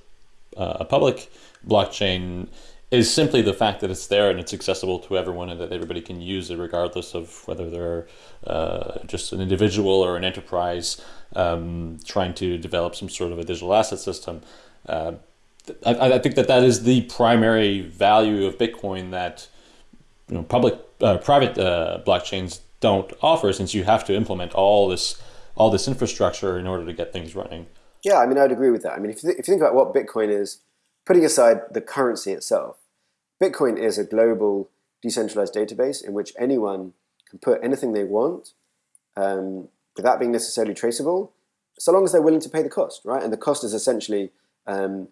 uh, a public blockchain is simply the fact that it's there and it's accessible to everyone and that everybody can use it regardless of whether they're uh, just an individual or an enterprise um, trying to develop some sort of a digital asset system. Uh, I, I, think that that is the primary value of Bitcoin that you know public uh, private uh, blockchains don't offer since you have to implement all this all this infrastructure in order to get things running. Yeah, I mean, I'd agree with that. I mean, if you, if you think about what Bitcoin is, putting aside the currency itself, Bitcoin is a global decentralized database in which anyone can put anything they want um, without being necessarily traceable, so long as they're willing to pay the cost, right? And the cost is essentially, um,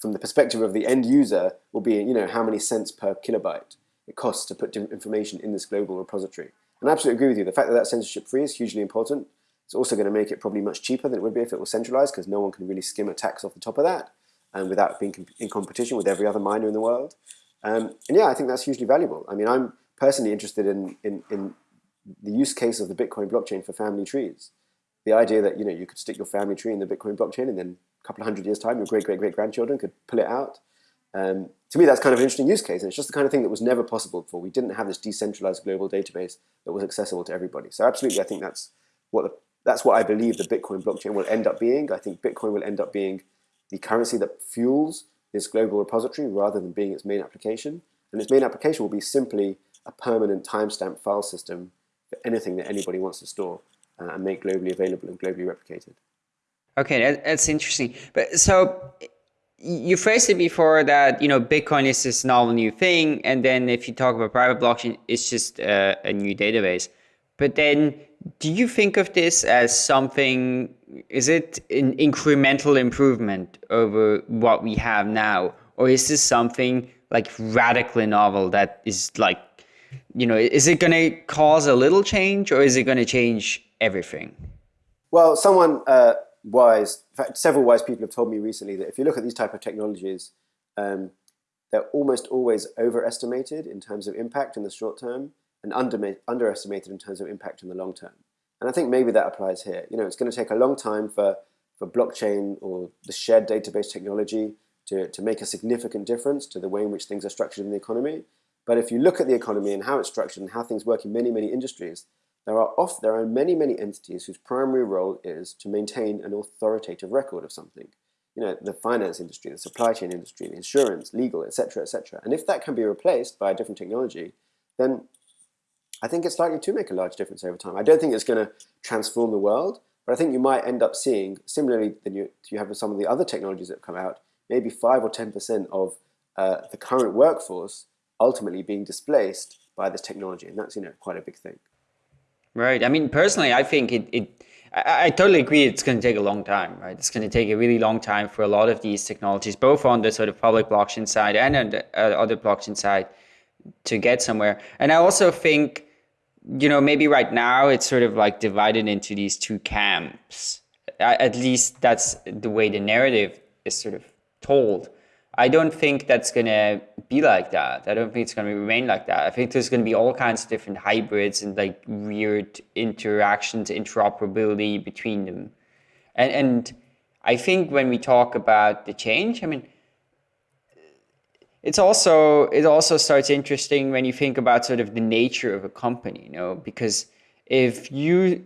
from the perspective of the end user, will be you know how many cents per kilobyte it costs to put information in this global repository. And I absolutely agree with you. The fact that that's censorship free is hugely important. It's also going to make it probably much cheaper than it would be if it was centralized because no one can really skim a tax off the top of that and without being in competition with every other miner in the world. Um, and yeah, I think that's hugely valuable. I mean, I'm personally interested in, in, in the use case of the Bitcoin blockchain for family trees. The idea that you know you could stick your family tree in the Bitcoin blockchain, and then a couple of hundred years time, your great great great grandchildren could pull it out. Um, to me, that's kind of an interesting use case, and it's just the kind of thing that was never possible before. We didn't have this decentralized global database that was accessible to everybody. So absolutely, I think that's what the, that's what I believe the Bitcoin blockchain will end up being. I think Bitcoin will end up being the currency that fuels this global repository rather than being its main application. And its main application will be simply a permanent timestamp file system for anything that anybody wants to store uh, and make globally available and globally replicated. Okay, that's interesting. But so you phrased it before that you know Bitcoin is this novel new thing, and then if you talk about private blockchain, it's just a, a new database. But then, do you think of this as something is it an incremental improvement over what we have now? Or is this something like radically novel that is like you know is it going to cause a little change or is it going to change everything? Well someone uh, wise in fact several wise people have told me recently that if you look at these type of technologies um, they're almost always overestimated in terms of impact in the short term and under, underestimated in terms of impact in the long term and I think maybe that applies here. You know, it's going to take a long time for, for blockchain or the shared database technology to, to make a significant difference to the way in which things are structured in the economy. But if you look at the economy and how it's structured and how things work in many, many industries, there are off, there are many, many entities whose primary role is to maintain an authoritative record of something. You know, the finance industry, the supply chain industry, the insurance, legal, etc., etc. And if that can be replaced by a different technology, then I think it's likely to make a large difference over time. I don't think it's going to transform the world, but I think you might end up seeing, similarly than you, you have with some of the other technologies that have come out, maybe 5 or 10% of uh, the current workforce ultimately being displaced by this technology. And that's, you know, quite a big thing. Right. I mean, personally, I think it, it I, I totally agree it's going to take a long time, right? It's going to take a really long time for a lot of these technologies, both on the sort of public blockchain side and on the uh, other blockchain side to get somewhere. And I also think you know, maybe right now it's sort of like divided into these two camps. At least that's the way the narrative is sort of told. I don't think that's going to be like that. I don't think it's going to remain like that. I think there's going to be all kinds of different hybrids and like weird interactions, interoperability between them. And, and I think when we talk about the change, I mean, it's also it also starts interesting when you think about sort of the nature of a company you know because if you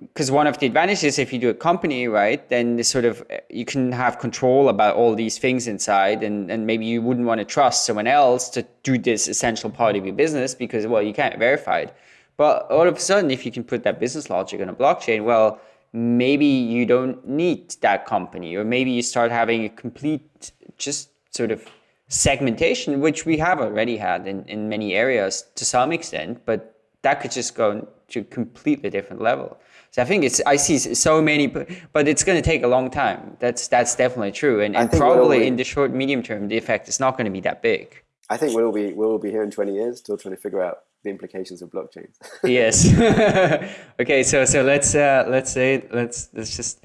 because one of the advantages if you do a company right then this sort of you can have control about all these things inside and, and maybe you wouldn't want to trust someone else to do this essential part of your business because well you can't verify it. But all of a sudden if you can put that business logic on a blockchain well maybe you don't need that company or maybe you start having a complete just sort of segmentation, which we have already had in, in many areas to some extent, but that could just go to a completely different level. So I think it's I see so many, but it's going to take a long time. That's that's definitely true, and, and probably in the short medium term, the effect is not going to be that big. I think we'll be we'll be here in twenty years, still trying to figure out the implications of blockchains. yes. okay, so so let's uh, let's say let's let's just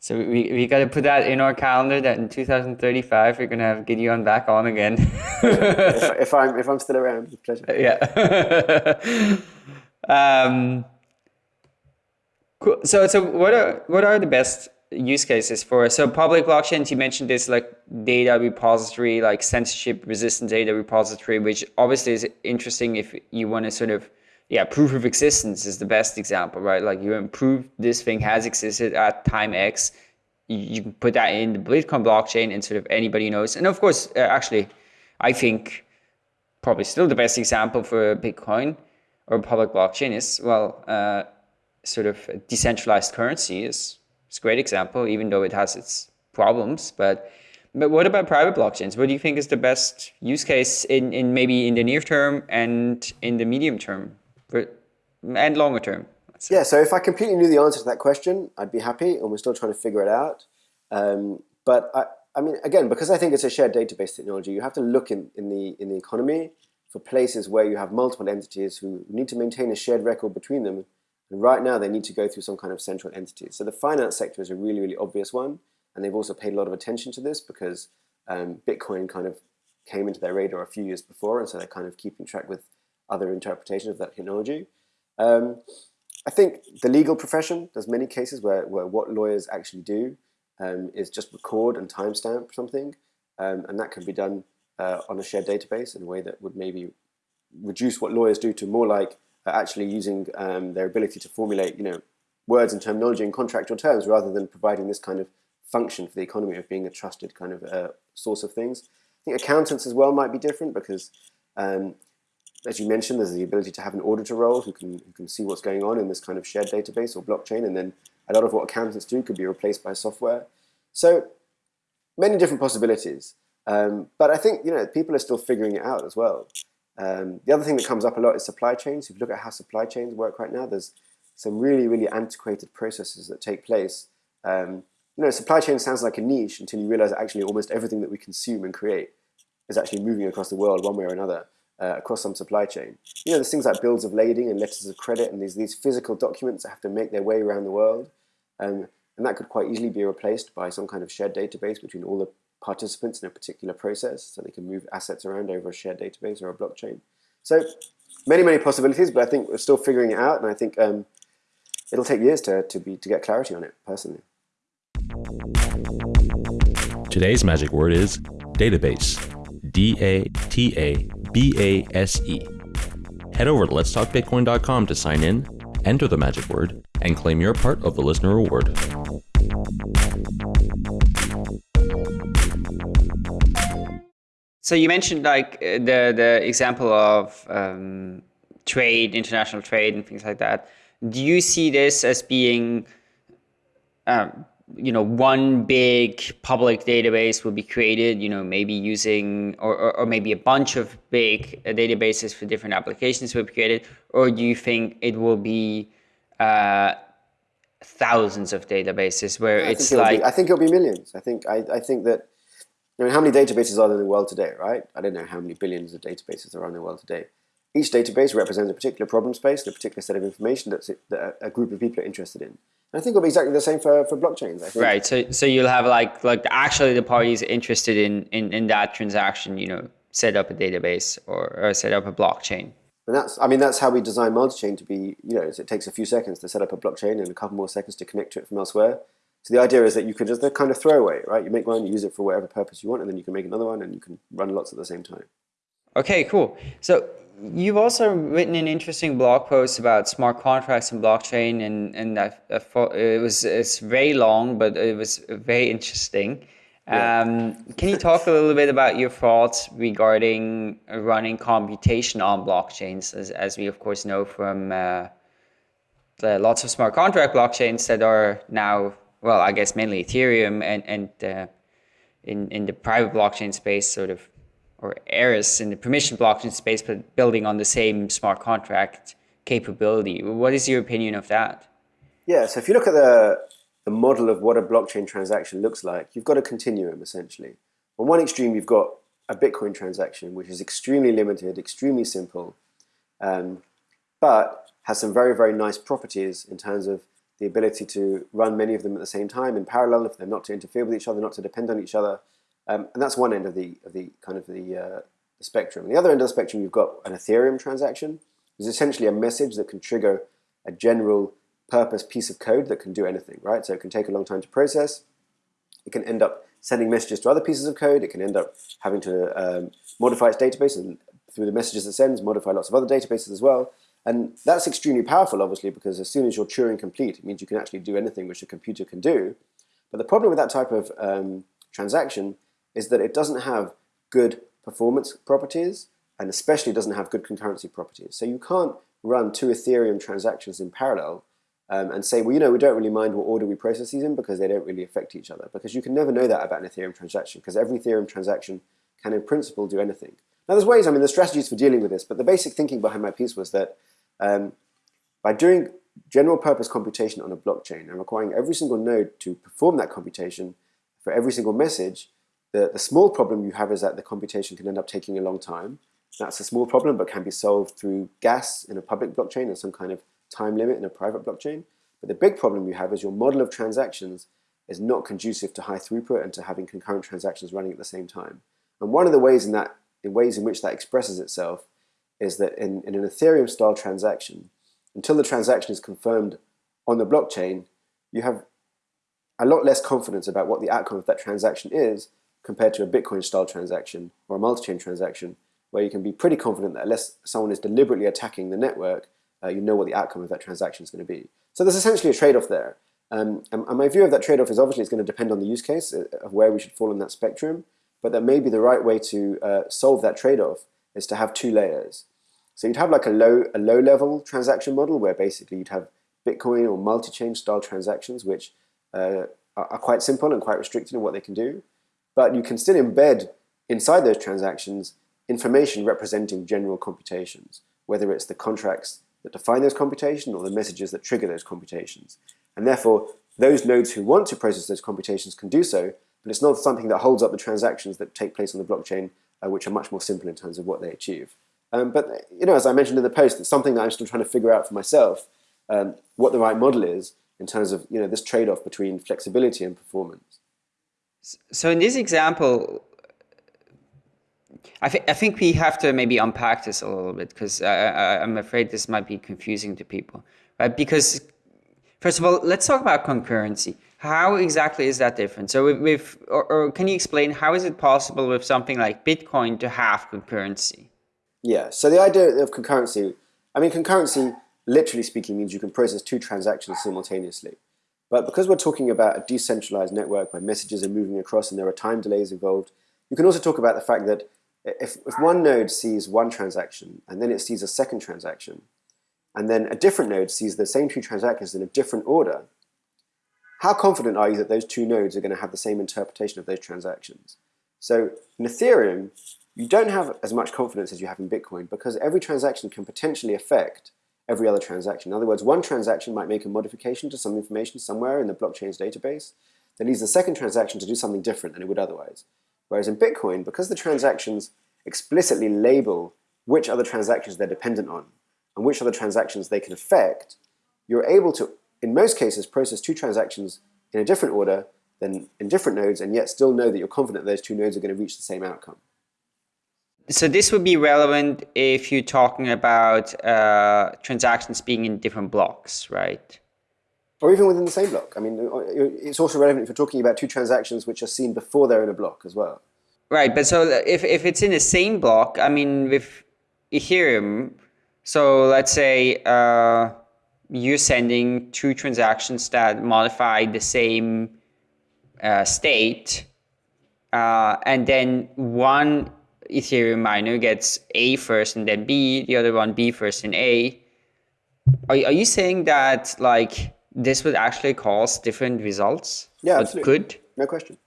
so we, we got to put that in our calendar that in 2035 we're gonna have Gideon back on again. if, if, I'm if I'm still around, with pleasure. Yeah. um, Cool. So, so what are what are the best use cases for so public blockchains? You mentioned this like data repository, like censorship resistant data repository, which obviously is interesting if you want to sort of yeah, proof of existence is the best example, right? Like you improve this thing has existed at time X. You, can put that in the Bitcoin blockchain and sort of anybody knows. And of course, uh, actually, I think probably still the best example for Bitcoin or public blockchain is, well, uh, sort of decentralized currency is, is a great example, even though it has its problems. But but what about private blockchains? What do you think is the best use case in, in maybe in the near term and in the medium term? And longer term? Yeah, so if I completely knew the answer to that question, I'd be happy, and we're still trying to figure it out. Um, but I, I mean, again, because I think it's a shared database technology, you have to look in, in the in the economy for places where you have multiple entities who need to maintain a shared record between them. And right now, they need to go through some kind of central entity. So the finance sector is a really, really obvious one, and they've also paid a lot of attention to this because um, Bitcoin kind of came into their radar a few years before, and so they're kind of keeping track with other interpretations of that technology. Um, I think the legal profession, there's many cases where, where what lawyers actually do um, is just record and timestamp something, um, and that can be done uh, on a shared database in a way that would maybe reduce what lawyers do to more like uh, actually using um, their ability to formulate, you know, words and terminology in contractual terms rather than providing this kind of function for the economy of being a trusted kind of uh, source of things. I think accountants as well might be different because um, as you mentioned, there's the ability to have an auditor role who can, who can see what's going on in this kind of shared database or blockchain, and then a lot of what accountants do could be replaced by software. So many different possibilities. Um, but I think you know people are still figuring it out as well. Um, the other thing that comes up a lot is supply chains. If you look at how supply chains work right now, there's some really, really antiquated processes that take place. Um, you know, supply chain sounds like a niche until you realize that actually almost everything that we consume and create is actually moving across the world one way or another uh, across some supply chain. You know, there's things like bills of lading and letters of credit and these, these physical documents that have to make their way around the world. Um, and that could quite easily be replaced by some kind of shared database between all the participants in a particular process so they can move assets around over a shared database or a blockchain. So many, many possibilities, but I think we're still figuring it out. And I think um, it'll take years to, to, be, to get clarity on it, personally. Today's magic word is database. D-A-T-A B-A-S-E. Head over to letstalkbitcoin.com to sign in, enter the magic word, and claim your part of the listener reward. So you mentioned like uh, the the example of um, trade, international trade, and things like that. Do you see this as being um, you know one big public database will be created you know maybe using or, or, or, maybe a bunch of big databases for different applications will be created or do you think it will be uh, thousands of databases where it's like be, I think it'll be millions. I think I, I think that I mean how many databases are there in the world today right? I don't know how many billions of databases are in the world today each database represents a particular problem space a particular set of information that's that a group of people are interested in I think it'll be exactly the same for, for blockchains. I think. Right. So so you'll have like like actually the parties interested in in, in that transaction, you know, set up a database or, or set up a blockchain. And that's I mean that's how we design MultiChain to be. You know, it takes a few seconds to set up a blockchain and a couple more seconds to connect to it from elsewhere. So the idea is that you can just kind of throw away, right? You make one, you use it for whatever purpose you want, and then you can make another one, and you can run lots at the same time. Okay, cool. So You've also written an interesting blog post about smart contracts and blockchain, and and I, I it was it's very long, but it was very interesting. Yeah. Um, can you talk a little bit about your thoughts regarding running computation on blockchains, as, as we of course know from uh, the lots of smart contract blockchains that are now, well, I guess mainly Ethereum and and uh, in in the private blockchain space, sort of or Eris in the permission blockchain space, but building on the same smart contract capability. What is your opinion of that? Yeah, so if you look at the, the model of what a blockchain transaction looks like, you've got a continuum essentially. On one extreme, you've got a Bitcoin transaction, which is extremely limited, extremely simple, um, but has some very, very nice properties in terms of the ability to run many of them at the same time in parallel, if they're not to interfere with each other, not to depend on each other, um, and that's one end of the of the kind of the, uh, the spectrum. And the other end of the spectrum, you've got an Ethereum transaction. It's essentially a message that can trigger a general purpose piece of code that can do anything, right? So it can take a long time to process. It can end up sending messages to other pieces of code. It can end up having to um, modify its database and through the messages it sends, modify lots of other databases as well. And that's extremely powerful, obviously, because as soon as you're Turing complete, it means you can actually do anything which a computer can do. But the problem with that type of um, transaction is that it doesn't have good performance properties and especially doesn't have good concurrency properties. So you can't run two Ethereum transactions in parallel um, and say, well, you know, we don't really mind what order we process these in because they don't really affect each other. Because you can never know that about an Ethereum transaction because every Ethereum transaction can in principle do anything. Now there's ways, I mean, there's strategies for dealing with this, but the basic thinking behind my piece was that um, by doing general purpose computation on a blockchain and requiring every single node to perform that computation for every single message, the, the small problem you have is that the computation can end up taking a long time. That's a small problem, but can be solved through gas in a public blockchain and some kind of time limit in a private blockchain. But the big problem you have is your model of transactions is not conducive to high throughput and to having concurrent transactions running at the same time. And one of the ways in that, in ways in which that expresses itself, is that in, in an Ethereum style transaction, until the transaction is confirmed on the blockchain, you have a lot less confidence about what the outcome of that transaction is compared to a Bitcoin style transaction or a MultiChain transaction where you can be pretty confident that unless someone is deliberately attacking the network, uh, you know what the outcome of that transaction is going to be. So there's essentially a trade-off there. Um, and, and, my view of that trade-off is obviously it's going to depend on the use case uh, of where we should fall in that spectrum, but that maybe the right way to uh, solve that trade-off is to have two layers. So you'd have like a low, a low-level transaction model where basically you'd have Bitcoin or MultiChain style transactions which uh, are, are quite simple and quite restricted in what they can do, but you can still embed inside those transactions information representing general computations, whether it's the contracts that define those computations or the messages that trigger those computations. And therefore, those nodes who want to process those computations can do so, but it's not something that holds up the transactions that take place on the blockchain, uh, which are much more simple in terms of what they achieve. Um, but, you know, as I mentioned in the post, it's something that I'm still trying to figure out for myself, um, what the right model is in terms of, you know, this trade-off between flexibility and performance. So in this example, I, th I think we have to maybe unpack this a little bit because I, am afraid this might be confusing to people, right? Because first of all, let's talk about concurrency. How exactly is that different? So with, with or, or, can you explain how is it possible with something like Bitcoin to have concurrency? Yeah, so the idea of concurrency, I mean, concurrency, literally speaking, means you can process two transactions simultaneously. But because we're talking about a decentralized network where messages are moving across and there are time delays involved, you can also talk about the fact that if, if one node sees one transaction and then it sees a second transaction, and then a different node sees the same two transactions in a different order, how confident are you that those two nodes are going to have the same interpretation of those transactions? So in Ethereum, you don't have as much confidence as you have in Bitcoin because every transaction can potentially affect every other transaction. In other words, one transaction might make a modification to some information somewhere in the blockchain's database that leads the second transaction to do something different than it would otherwise. Whereas in Bitcoin, because the transactions explicitly label which other transactions they're dependent on and which other transactions they can affect, you're able to, in most cases, process two transactions in a different order than in different nodes and yet still know that you're confident those two nodes are going to reach the same outcome. So this would be relevant if you're talking about uh, transactions being in different blocks, right? Or even within the same block. I mean, it's also relevant if you're talking about two transactions which are seen before they're in a block as well. Right, but so if, if it's in the same block, I mean, with Ethereum, so let's say uh, you're sending two transactions that modify the same uh, state, uh, and then one Ethereum miner gets A first and then B, the other one B first and A. Are, are you saying that like this would actually cause different results? Yeah, absolutely. Good? No question.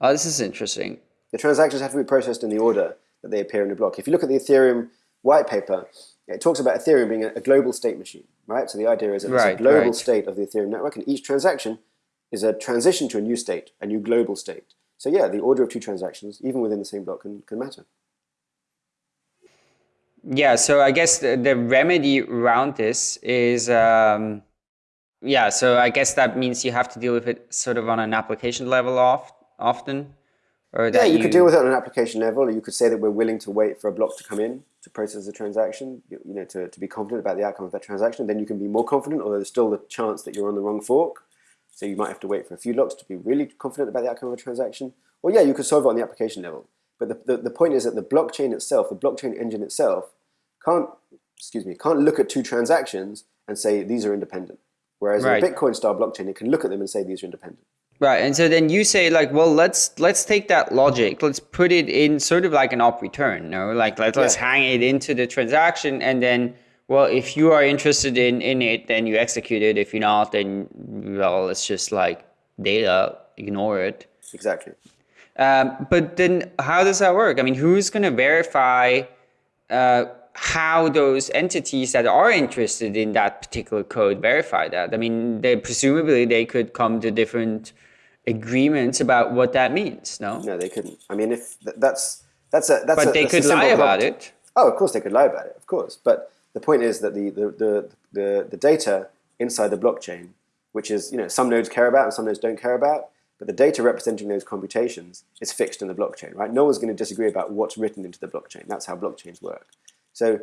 Oh, this is interesting. The transactions have to be processed in the order that they appear in the block. If you look at the Ethereum white paper, it talks about Ethereum being a, global state machine, right? So the idea is that right, it's a global right. state of the Ethereum network, and each transaction is a transition to a new state, a new global state. So yeah, the order of two transactions, even within the same block, can, can matter. Yeah, so I guess the, the remedy around this is um, yeah, so I guess that means you have to deal with it sort of on an application level oft, often. Or yeah, you, you, could deal with it on an application level, or you could say that we're willing to wait for a block to come in to process the transaction, you, you know, to, to be confident about the outcome of that transaction, then you can be more confident, although there's still the chance that you're on the wrong fork. So you might have to wait for a few locks to be really confident about the outcome of a transaction. Or yeah, you could solve it on the application level. But the, the, the point is that the blockchain itself, the blockchain engine itself, can't, excuse me, can't look at two transactions and say these are independent. Whereas right. in a Bitcoin style blockchain, it can look at them and say these are independent. Right, and so then you say like, well, let's let's take that logic, let's put it in sort of like an OP_RETURN, no? Like let, let's hang it into the transaction, and then well, if you are interested in in it, then you execute it. If you're not, then well, it's just like data, ignore it. Exactly. Um, but then, how does that work? I mean, who's going to verify uh, how those entities that are interested in that particular code verify that? I mean, they presumably they could come to different agreements about what that means. No, no, they couldn't. I mean, if that's that's a that's but a, they could lie about it. Oh, of course they could lie about it, of course. But the point is that the the the the, the data inside the blockchain, which is you know some nodes care about and some nodes don't care about, but the data representing those computations is fixed in the blockchain, right? No one's going to disagree about what's written into the blockchain. That's how blockchains work. So,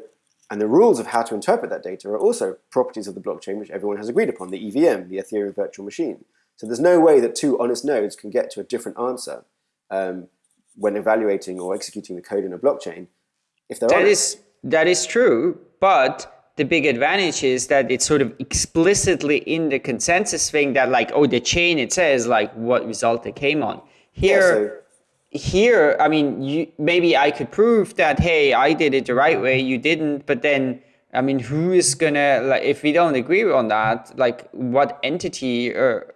and the rules of how to interpret that data are also properties of the blockchain, which everyone has agreed upon, the EVM, the Ethereum Virtual Machine. So there's no way that two honest nodes can get to a different answer um, when evaluating or executing the code in a blockchain. If they're that is, that is true, but the big advantage is that it's sort of explicitly in the consensus thing that like, oh, the chain it says like what result it came on. Here, yeah, so here, I mean, you, maybe I could prove that, hey, I did it the right way, you didn't, but then, I mean, who is gonna, like, if we don't agree on that, like, what entity or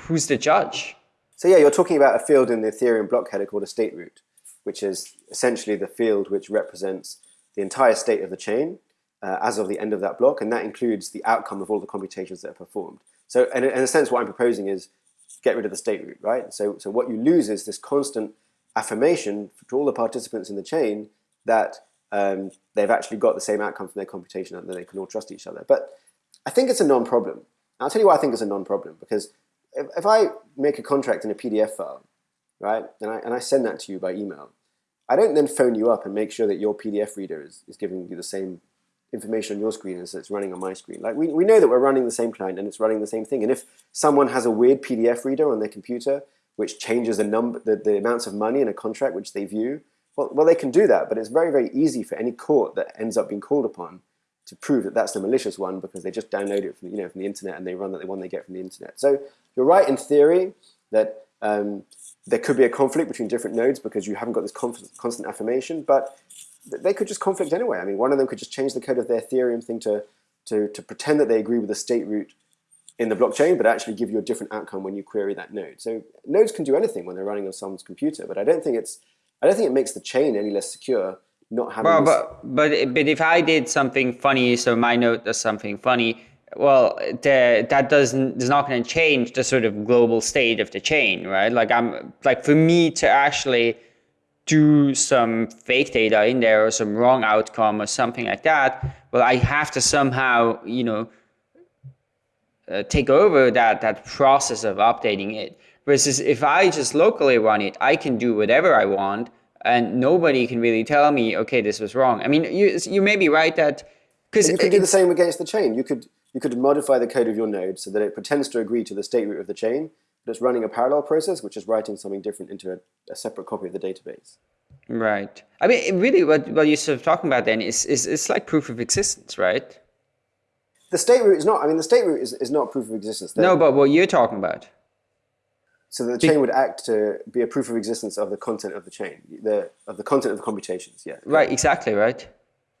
who's the judge? So yeah, you're talking about a field in the Ethereum block header called a state root, which is essentially the field which represents the entire state of the chain uh, as of the end of that block, and that includes the outcome of all the computations that are performed. So in, in a sense, what I'm proposing is get rid of the state root, right? So, so what you lose is this constant affirmation to all the participants in the chain that um, they've actually got the same outcome from their computation and that they can all trust each other. But I think it's a non-problem. I'll tell you why I think it's a non-problem because if, if I make a contract in a PDF file, right, and I, and I send that to you by email, I don't then phone you up and make sure that your PDF reader is, is giving you the same information on your screen as it's running on my screen. Like we, we know that we're running the same client and it's running the same thing. And if someone has a weird PDF reader on their computer which changes the number, the, the amounts of money in a contract which they view, well, well, they can do that. But it's very, very easy for any court that ends up being called upon to prove that that's the malicious one because they just download it from, you know, from the internet and they run the one they get from the internet. So you're right in theory that um, there could be a conflict between different nodes because you haven't got this constant affirmation, but they could just conflict anyway. I mean, one of them could just change the code of their Ethereum thing to, to, to pretend that they agree with the state root in the blockchain, but actually give you a different outcome when you query that node. So nodes can do anything when they're running on someone's computer, but I don't think it's, I don't think it makes the chain any less secure not having. Well, but but but if I did something funny, so my node does something funny, well, the, that doesn't is not going to change the sort of global state of the chain, right? Like I'm like for me to actually do some fake data in there or some wrong outcome or something like that, well, I have to somehow, you know, uh, take over that, that process of updating it. Versus if I just locally run it, I can do whatever I want and nobody can really tell me, okay, this was wrong. I mean, you, you may be right that... because You could do the same against the chain. You could, you could modify the code of your node so that it pretends to agree to the state root of the chain, but it's running a parallel process, which is writing something different into a, a separate copy of the database. Right. I mean, really, what, what you're sort of talking about then is, is it's like proof of existence, right? The state root is not, I mean, the state root is, is not proof of existence. no, but what you're talking about. So the chain would act to be a proof of existence of the content of the chain, the of the content of the computations. Yeah. Right. Exactly. Right.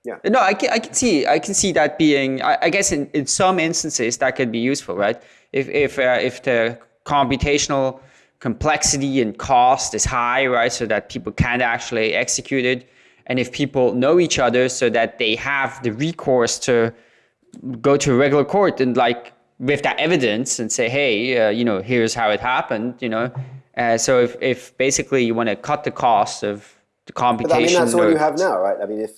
Yeah. No, I can, I can see I can see that being I, I guess in, in some instances that could be useful, right? If if uh, if the computational complexity and cost is high, right? So that people can't actually execute it. And if people know each other so that they have the recourse to go to a regular court and like with that evidence and say, hey, uh, you know, here's how it happened, you know. Uh, so if, if basically you want to cut the cost of the computation. But I mean, that's all you have now, right? I mean, if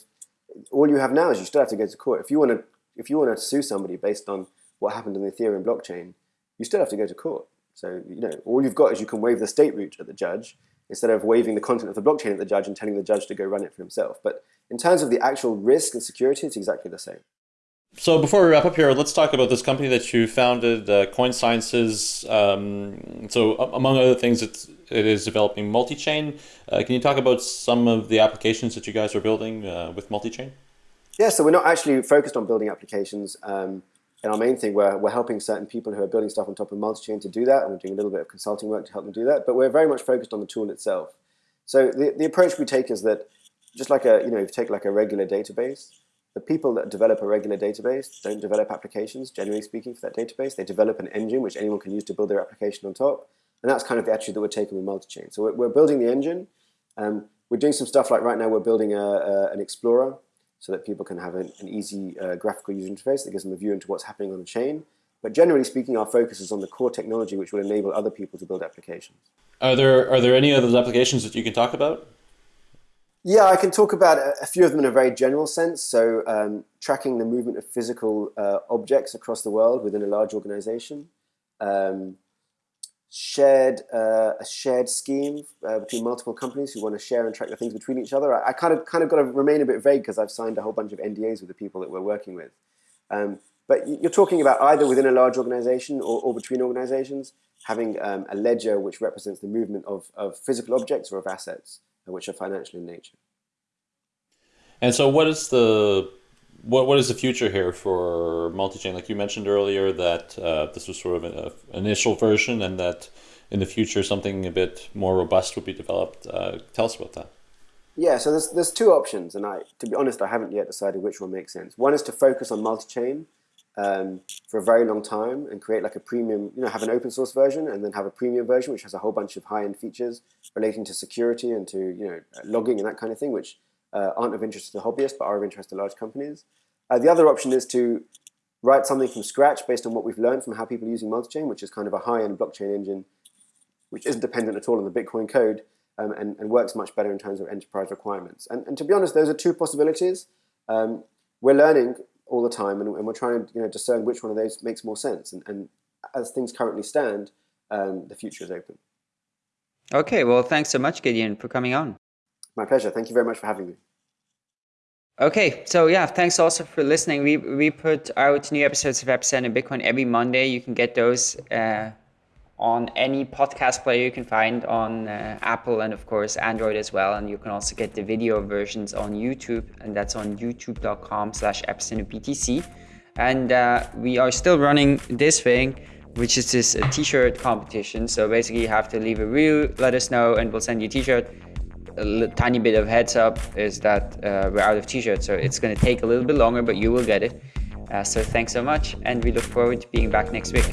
all you have now is you still have to go to court. If you want to, if you want to sue somebody based on what happened in the Ethereum blockchain, you still have to go to court. So, you know, all you've got is you can wave the state root at the judge instead of waving the content of the blockchain at the judge and telling the judge to go run it for himself. But in terms of the actual risk and security, it's exactly the same. So before we wrap up here, let's talk about this company that you founded, uh, Coin Sciences. Um, so among other things, it's, it is developing MultiChain. Uh, can you talk about some of the applications that you guys are building uh, with MultiChain? Yeah, so we're not actually focused on building applications. Um, and our main thing, we're, we're helping certain people who are building stuff on top of MultiChain to do that, and we're doing a little bit of consulting work to help them do that. But we're very much focused on the tool itself. So the, the approach we take is that just like a, you know, if you take like a regular database, the people that develop a regular database don't develop applications, generally speaking, for that database. They develop an engine which anyone can use to build their application on top. And that's kind of the attitude that we're taking with MultiChain. So we're, we're, building the engine. Um, we're doing some stuff like right now we're building a, a, an explorer so that people can have an, an easy uh, graphical user interface that gives them a view into what's happening on the chain. But generally speaking, our focus is on the core technology which will enable other people to build applications. Are there, are there any of those applications that you can talk about? Yeah, I can talk about a few of them in a very general sense. So um, tracking the movement of physical uh, objects across the world within a large organization. Um, shared uh, a shared scheme uh, between multiple companies who want to share and track the things between each other. I, I, kind of kind of got to remain a bit vague because I've signed a whole bunch of NDAs with the people that we're working with. Um, but you're talking about either within a large organization or, or between organizations having um, a ledger which represents the movement of, of physical objects or of assets which are financial in nature. And so, what is the what what is the future here for MultiChain? Like you mentioned earlier, that uh, this was sort of an initial version, and that in the future something a bit more robust would be developed. Uh, tell us about that. Yeah, so there's there's two options, and I, to be honest, I haven't yet decided which one makes sense. One is to focus on MultiChain um, for a very long time and create like a premium, you know, have an open source version and then have a premium version which has a whole bunch of high-end features relating to security and to, you know, logging and that kind of thing, which uh, aren't of interest to the hobbyists but are of interest to large companies. Uh, the other option is to write something from scratch based on what we've learned from how people are using MultiChain, which is kind of a high-end blockchain engine which isn't dependent at all on the Bitcoin code um, and, and, works much better in terms of enterprise requirements. And, and to be honest, those are two possibilities. Um, we're learning all the time, and, and, we're trying to you know discern which one of those makes more sense. And, and as things currently stand, um, the future is open. Okay, well, thanks so much, Gideon, for coming on. My pleasure. Thank you very much for having me. Okay, so yeah, thanks also for listening. We we put out new episodes of Epicenter Bitcoin every Monday. You can get those uh, on any podcast player you can find on uh, Apple and of course Android as well. And you can also get the video versions on YouTube, and that's on youtube.com/slash epicenterbtc. And uh, we are still running this thing, which is this uh, t-shirt competition. So basically, you have to leave a review, let us know, and we'll send you a t-shirt. A tiny bit of heads up is that uh, we're out of t-shirts, so it's going to take a little bit longer, but you will get it. Uh, so thanks so much, and we look forward to being back next week.